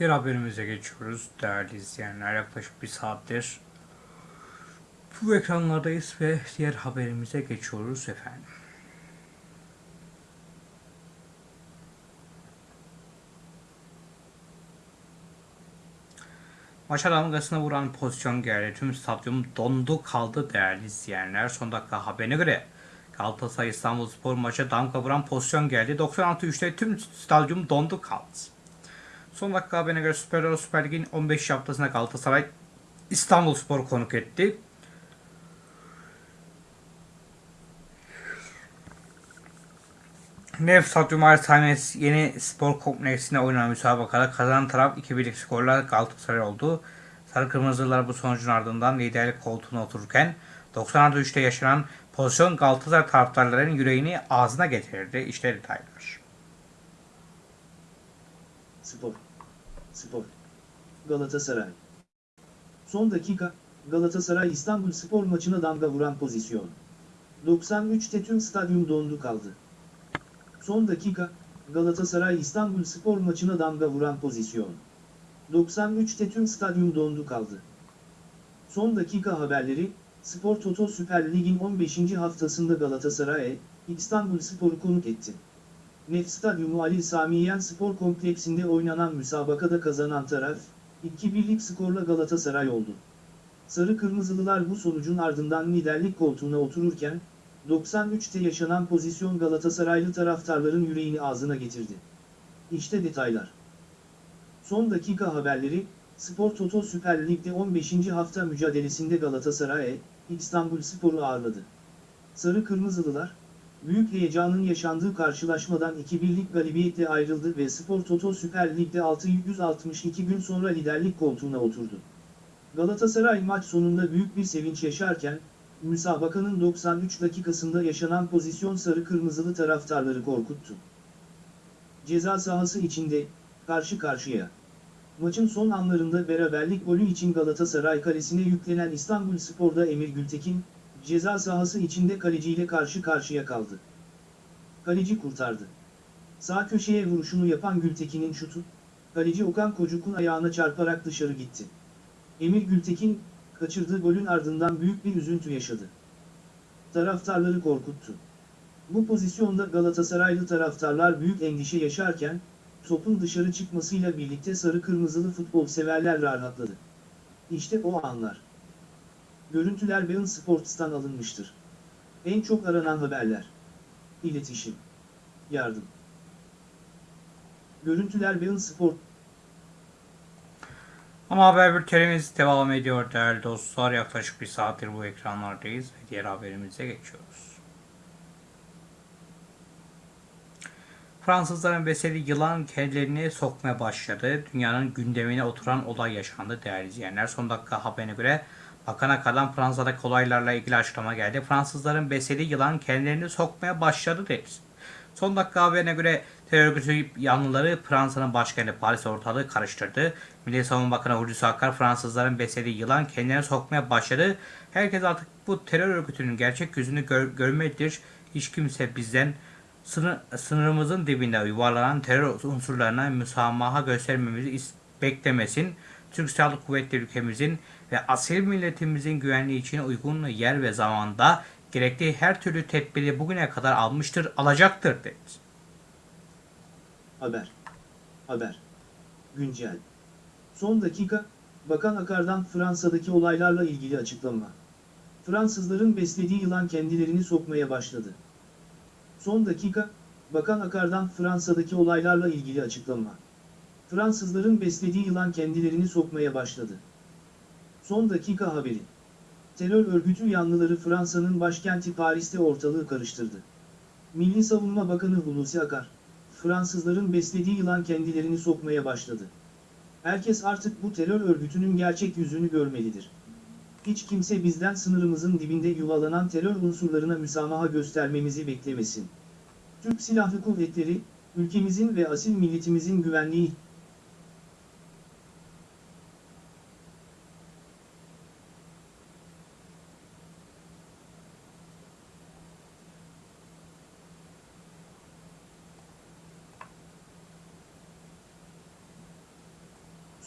Diğer haberimize geçiyoruz değerli izleyenler. Yaklaşık bir saattir bu ekranlardayız ve diğer haberimize geçiyoruz efendim. Maça damgasını vuran pozisyon geldi. Tüm stadyum dondu kaldı değerli izleyenler. Son dakika haberine göre Galatasaray İstanbulspor maça damga vuran pozisyon geldi. 96-3'te tüm stadyum dondu kaldı. Son dakika haberine göre Süper Euro Süper Lig'in 15 haftasında Galatasaray İstanbulspor konuk etti. Nef Stadyum Arsanes yeni spor kompleksinde oynanan müsabakada kazanan taraf 2-1'lik skorla Galatasaray oldu. Sarı Kırmızılar bu sonucun ardından liderlik koltuğuna otururken 93'te yaşanan pozisyon Galatasaray taraftarlarının yüreğini ağzına getirdi. İşte detaylar. Spor. Spor. Galatasaray. Son dakika, Galatasaray İstanbul Spor maçına damga vuran pozisyon. 93'te tüm stadyum dondu kaldı. Son dakika, Galatasaray İstanbul Spor maçına damga vuran pozisyon. 93'te tüm stadyum dondu kaldı. Son dakika haberleri, Spor Toto Süper Lig'in 15. haftasında Galatasaray, İstanbul Spor'u konuk etti. Nef Stadyumu Ali Samiyen Spor Kompleksinde oynanan müsabakada kazanan taraf, 2-1'lik skorla Galatasaray oldu. Sarı Kırmızılılar bu sonucun ardından liderlik koltuğuna otururken, 93'te yaşanan pozisyon Galatasaraylı taraftarların yüreğini ağzına getirdi. İşte detaylar. Son dakika haberleri, Spor Toto Süper Lig'de 15. hafta mücadelesinde Galatasaray, İstanbul Spor'u ağırladı. Sarı Kırmızılılar, büyük heyecanın yaşandığı karşılaşmadan 2-1'lik galibiyetle ayrıldı ve Spor Toto Süper Lig'de 662 gün sonra liderlik koltuğuna oturdu. Galatasaray maç sonunda büyük bir sevinç yaşarken, müsabakanın 93 dakikasında yaşanan pozisyon sarı kırmızılı taraftarları korkuttu. Ceza sahası içinde, karşı karşıya. Maçın son anlarında beraberlik golü için Galatasaray kalesine yüklenen İstanbul Spor'da Emir Gültekin, ceza sahası içinde kaleciyle karşı karşıya kaldı. Kaleci kurtardı. Sağ köşeye vuruşunu yapan Gültekin'in şutu, kaleci Okan Kocuk'un ayağına çarparak dışarı gitti. Emir Gültekin, kaçırdığı golün ardından büyük bir üzüntü yaşadı. Taraftarları korkuttu. Bu pozisyonda Galatasaraylı taraftarlar büyük endişe yaşarken, topun dışarı çıkmasıyla birlikte sarı kırmızılı futbol severler rahatladı. İşte o anlar. Görüntüler Bein Sports'tan alınmıştır. En çok aranan haberler. İletişim. Yardım. Görüntüler Bein Sport. Ama haber bültenimiz devam ediyor değerli dostlar. Yaklaşık bir saattir bu ekranlardayız ve diğer haberimize geçiyoruz. Fransızların beseli yılan kendilerini sokmaya başladı. Dünyanın gündemine oturan olay yaşandı değerli izleyenler. Son dakika haberine göre Bakan Akar'dan Fransa'daki olaylarla ilgili açıklama geldi. Fransızların beseli yılan kendilerini sokmaya başladı dedi. Son dakika haberine göre terör örgütü yanlıları Fransa'nın başkenti Paris ortalığı karıştırdı. Milli Savunma Bakanı Hulusi Akar Fransızların beslediği yılan kendilerini sokmaya başladı. Herkes artık bu terör örgütünün gerçek yüzünü gör, görmelidir. Hiç kimse bizden sınır, sınırımızın dibinde yuvarlanan terör unsurlarına müsamaha göstermemizi beklemesin. Türk Silahlı Kuvvetleri ülkemizin ve asil milletimizin güvenliği için uygun yer ve zamanda gerektiği her türlü tedbiri bugüne kadar almıştır, alacaktır dedi. Haber. Haber. Güncel. Son dakika, Bakan Akar'dan Fransa'daki olaylarla ilgili açıklama. Fransızların beslediği yılan kendilerini sokmaya başladı. Son dakika, Bakan Akar'dan Fransa'daki olaylarla ilgili açıklama. Fransızların beslediği yılan kendilerini sokmaya başladı. Son dakika haberi. Terör örgütü yanlıları Fransa'nın başkenti Paris'te ortalığı karıştırdı. Milli Savunma Bakanı Hulusi Akar, Fransızların beslediği yılan kendilerini sokmaya başladı. Herkes artık bu terör örgütünün gerçek yüzünü görmelidir. Hiç kimse bizden sınırımızın dibinde yuvalanan terör unsurlarına müsamaha göstermemizi beklemesin. Türk Silahlı Kuvvetleri, ülkemizin ve asil milletimizin güvenliği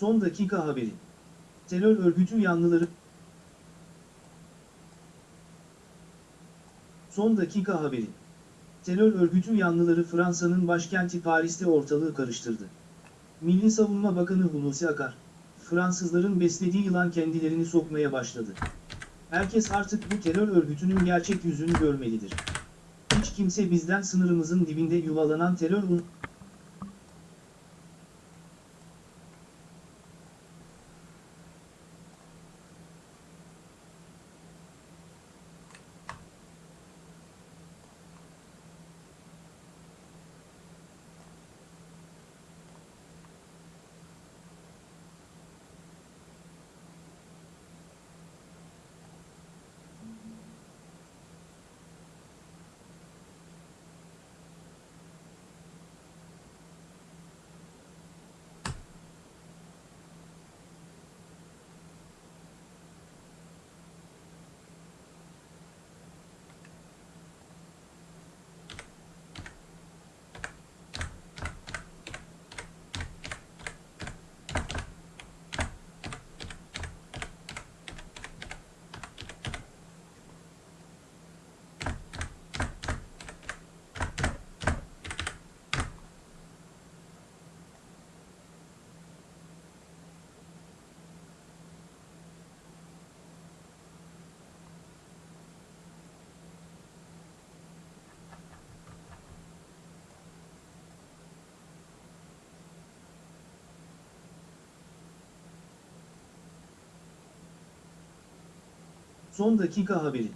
Son dakika haberi. Terör örgütü yanlıları Son dakika haberi. Terör örgütü yanlıları Fransa'nın başkenti Paris'te ortalığı karıştırdı. Milli Savunma Bakanı Hulusi Akar, Fransızların beslediği yılan kendilerini sokmaya başladı. Herkes artık bu terör örgütünün gerçek yüzünü görmelidir. Hiç kimse bizden sınırımızın dibinde yuvalanan terör Son dakika haberi.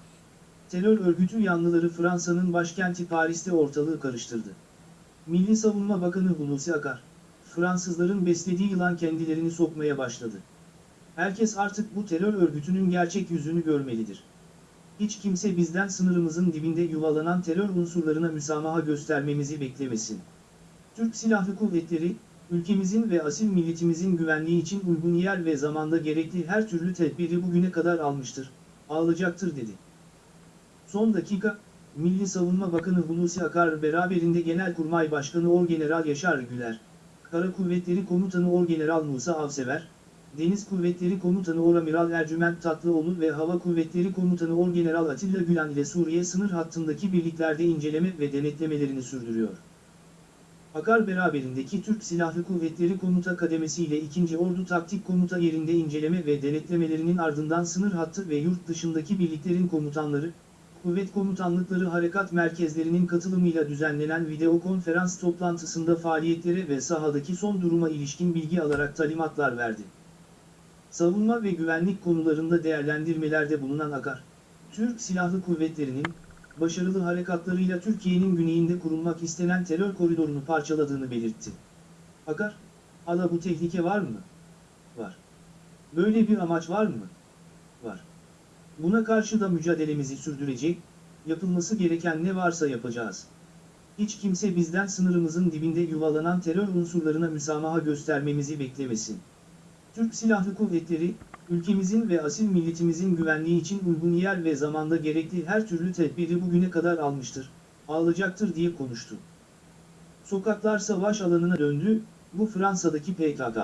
Terör örgütü yanlıları Fransa'nın başkenti Paris'te ortalığı karıştırdı. Milli Savunma Bakanı Hulusi Akar, Fransızların beslediği yılan kendilerini sokmaya başladı. Herkes artık bu terör örgütünün gerçek yüzünü görmelidir. Hiç kimse bizden sınırımızın dibinde yuvalanan terör unsurlarına müsamaha göstermemizi beklemesin. Türk Silahlı Kuvvetleri, ülkemizin ve asil milletimizin güvenliği için uygun yer ve zamanda gerekli her türlü tedbiri bugüne kadar almıştır, alacaktır dedi. Son dakika, Milli Savunma Bakanı Hulusi Akar beraberinde Genelkurmay Başkanı Orgeneral Yaşar Güler, Kara Kuvvetleri Komutanı Orgeneral Musa Avsever, Deniz Kuvvetleri Komutanı Oramiral Ercüment Tatlıoğlu ve Hava Kuvvetleri Komutanı Orgeneral Atilla Gülen ile Suriye sınır hattındaki birliklerde inceleme ve denetlemelerini sürdürüyor. Akar beraberindeki Türk Silahlı Kuvvetleri Komuta Kademesi ile 2. Ordu Taktik Komuta yerinde inceleme ve denetlemelerinin ardından sınır hattı ve yurt dışındaki birliklerin komutanları, kuvvet komutanlıkları harekat merkezlerinin katılımıyla düzenlenen video konferans toplantısında faaliyetlere ve sahadaki son duruma ilişkin bilgi alarak talimatlar verdi. Savunma ve güvenlik konularında değerlendirmelerde bulunan Akar, Türk Silahlı Kuvvetleri'nin, başarılı harekatlarıyla Türkiye'nin güneyinde kurulmak istenen terör koridorunu parçaladığını belirtti. Akar, hala bu tehlike var mı? Var. Böyle bir amaç var mı? Var. Buna karşı da mücadelemizi sürdürecek, yapılması gereken ne varsa yapacağız. Hiç kimse bizden sınırımızın dibinde yuvalanan terör unsurlarına müsamaha göstermemizi beklemesin. Türk Silahlı Kuvvetleri, ülkemizin ve asil milletimizin güvenliği için uygun yer ve zamanda gerekli her türlü tedbiri bugüne kadar almıştır, alacaktır diye konuştu. Sokaklar savaş alanına döndü, bu Fransa'daki PKK.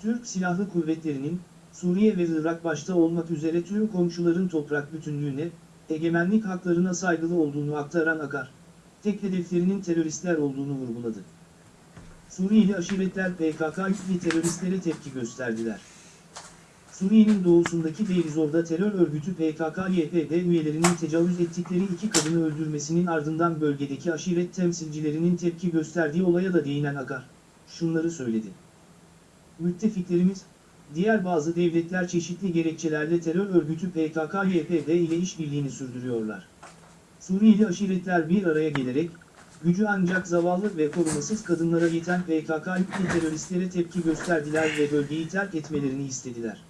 Türk Silahlı Kuvvetleri'nin, Suriye ve Irak başta olmak üzere tüm komşuların toprak bütünlüğüne, egemenlik haklarına saygılı olduğunu aktaran Akar, tek hedeflerinin teröristler olduğunu vurguladı. Suriyeli aşiretler PKK-üklü teröristlere tepki gösterdiler. Suriye'nin doğusundaki Deirizor'da terör örgütü PKK-YPG üyelerinin tecavüz ettikleri iki kadını öldürmesinin ardından bölgedeki aşiret temsilcilerinin tepki gösterdiği olaya da değinen Akar, şunları söyledi. Müttefiklerimiz, diğer bazı devletler çeşitli gerekçelerle terör örgütü PKK-YPG ile işbirliğini sürdürüyorlar. Suriyeli aşiretler bir araya gelerek, gücü ancak zavallı ve korumasız kadınlara yeten PKK-üklü teröristlere tepki gösterdiler ve bölgeyi terk etmelerini istediler.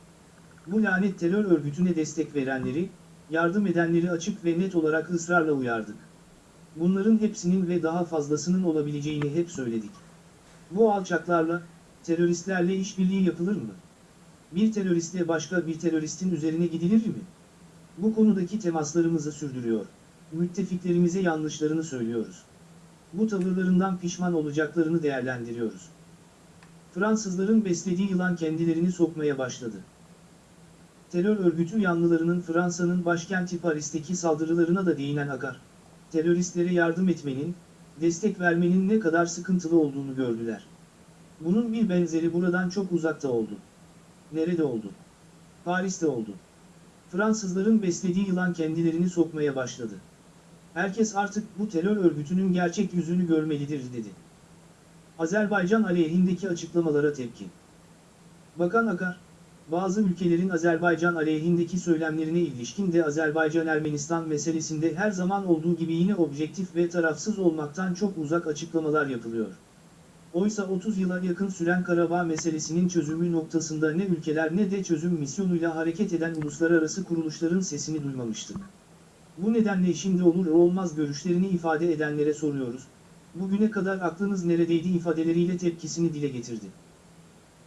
Bu lanet terör örgütüne destek verenleri, yardım edenleri açık ve net olarak ısrarla uyardık. Bunların hepsinin ve daha fazlasının olabileceğini hep söyledik. Bu alçaklarla, teröristlerle işbirliği yapılır mı? Bir teröristle başka bir teröristin üzerine gidilir mi? Bu konudaki temaslarımızı sürdürüyor. Müttefiklerimize yanlışlarını söylüyoruz. Bu tavırlarından pişman olacaklarını değerlendiriyoruz. Fransızların beslediği yılan kendilerini sokmaya başladı. Terör örgütü yanlılarının Fransa'nın başkenti Paris'teki saldırılarına da değinen Akar, teröristlere yardım etmenin, destek vermenin ne kadar sıkıntılı olduğunu gördüler. Bunun bir benzeri buradan çok uzakta oldu. Nerede oldu? Paris'te oldu. Fransızların beslediği yılan kendilerini sokmaya başladı. Herkes artık bu terör örgütünün gerçek yüzünü görmelidir dedi. Azerbaycan aleyhindeki açıklamalara tepki. Bakan Akar, bazı ülkelerin Azerbaycan aleyhindeki söylemlerine ilişkin de Azerbaycan-Ermenistan meselesinde her zaman olduğu gibi yine objektif ve tarafsız olmaktan çok uzak açıklamalar yapılıyor. Oysa 30 yıla yakın süren Karabağ meselesinin çözümü noktasında ne ülkeler ne de çözüm misyonuyla hareket eden uluslararası kuruluşların sesini duymamıştık. Bu nedenle şimdi olur olmaz görüşlerini ifade edenlere soruyoruz. Bugüne kadar aklınız neredeydi ifadeleriyle tepkisini dile getirdi.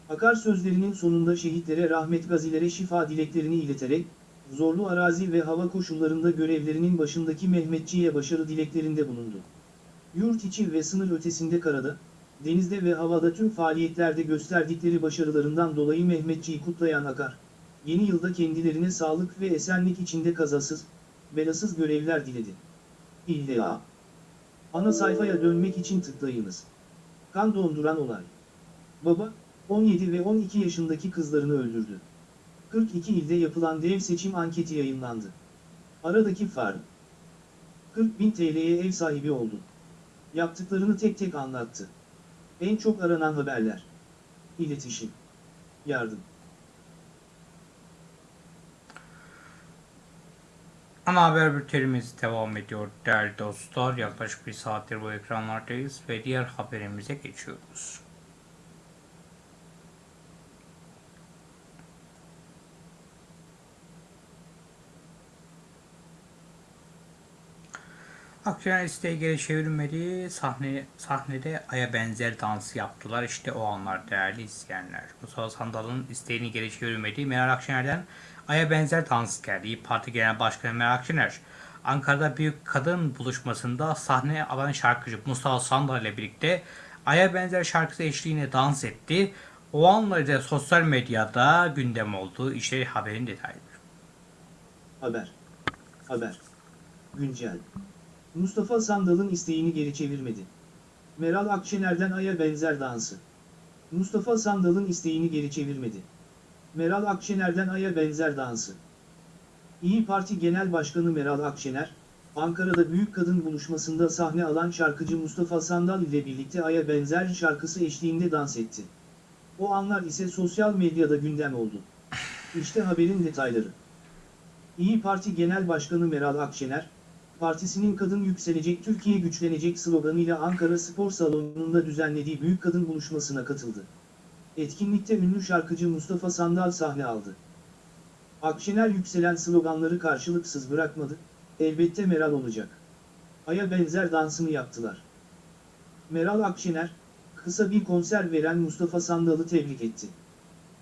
Akar sözlerinin sonunda şehitlere rahmet gazilere şifa dileklerini ileterek, zorlu arazi ve hava koşullarında görevlerinin başındaki Mehmetçi'ye başarı dileklerinde bulundu. Yurt içi ve sınır ötesinde karada, denizde ve havada tüm faaliyetlerde gösterdikleri başarılarından dolayı Mehmetçi'yi kutlayan Akar, yeni yılda kendilerine sağlık ve esenlik içinde kazasız, belasız görevler diledi. İlla. Ana sayfaya dönmek için tıklayınız. Kan donduran olay. Baba, 17 ve 12 yaşındaki kızlarını öldürdü. 42 ilde yapılan dev seçim anketi yayınlandı. Aradaki fark. 40 bin TL'ye ev sahibi oldu. Yaptıklarını tek tek anlattı. En çok aranan haberler. İletişim. Yardım. Ana haber bültenimiz devam ediyor değerli dostlar. Yaklaşık bir saattir bu ekranlardayız ve diğer haberimize geçiyoruz. Akşener isteği geri çevrilmedi. Sahne, sahnede aya benzer dansı yaptılar. İşte o anlar değerli izleyenler. Mustafa Sandal'ın isteğini geri çevirmediği Meral Akşener'den aya benzer dans geldi. İYİ Parti Genel Başkanı Meral Akşener, Ankara'da büyük kadın buluşmasında sahne alan şarkıcı Mustafa Sandal ile birlikte aya benzer şarkısı eşliğinde dans etti. O anları da sosyal medyada gündem oldu. İşte haberin detayları. Haber. Haber. Güncel. Mustafa Sandal'ın isteğini geri çevirmedi. Meral Akşener'den aya benzer dansı. Mustafa Sandal'ın isteğini geri çevirmedi. Meral Akşener'den aya benzer dansı. İyi Parti Genel Başkanı Meral Akşener, Ankara'da Büyük Kadın Buluşması'nda sahne alan şarkıcı Mustafa Sandal ile birlikte aya benzer şarkısı eşliğinde dans etti. O anlar ise sosyal medyada gündem oldu. İşte haberin detayları. İyi Parti Genel Başkanı Meral Akşener, partisinin Kadın Yükselecek Türkiye Güçlenecek sloganıyla Ankara Spor Salonu'nda düzenlediği Büyük Kadın Buluşması'na katıldı. Etkinlikte ünlü şarkıcı Mustafa Sandal sahne aldı. Akşener yükselen sloganları karşılıksız bırakmadı, elbette Meral olacak. Aya benzer dansını yaptılar. Meral Akşener, kısa bir konser veren Mustafa Sandal'ı tebrik etti.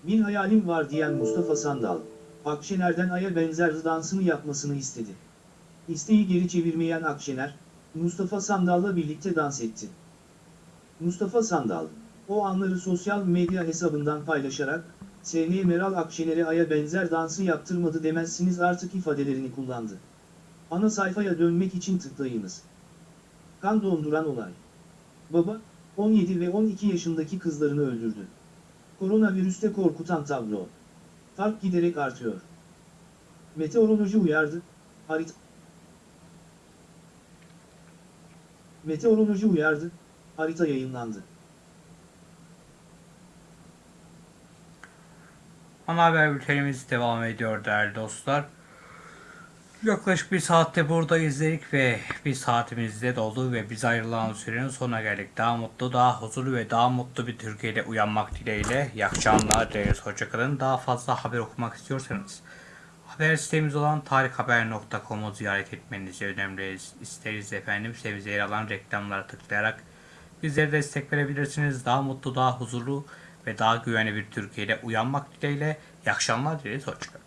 Bir hayalim var diyen Mustafa Sandal, Akşener'den aya benzer dansını yapmasını istedi. İsteği geri çevirmeyen Akşener, Mustafa Sandal'la birlikte dans etti. Mustafa Sandal, o anları sosyal medya hesabından paylaşarak, SN Meral Akşener'e aya benzer dansı yaptırmadı demezsiniz artık ifadelerini kullandı. Ana sayfaya dönmek için tıklayınız. Kan donduran olay. Baba, 17 ve 12 yaşındaki kızlarını öldürdü. Koronavirüste korkutan tablo. Fark giderek artıyor. Meteoroloji uyardı, harita... Meteoroloji uyardı, harita yayınlandı. Ana haber bültenimiz devam ediyor değerli dostlar. Yaklaşık bir saatte burada izledik ve bir saatimizde doldu ve biz ayrılan sürenin sonuna geldik. Daha mutlu, daha huzurlu ve daha mutlu bir Türkiye'de uyanmak dileğiyle. İyi akşamlar, değerli hoşçakalın. Daha fazla haber okumak istiyorsanız haber sitemiz olan tarikhaber.com'u ziyaret etmenizi önemli isteriz efendim. Size yer alan reklamlara tıklayarak bizlere destek verebilirsiniz. Daha mutlu, daha huzurlu ve daha güvenli bir Türkiye'de uyanmak dileğiyle. İyi akşamlar dileriz. Hoşçakalın.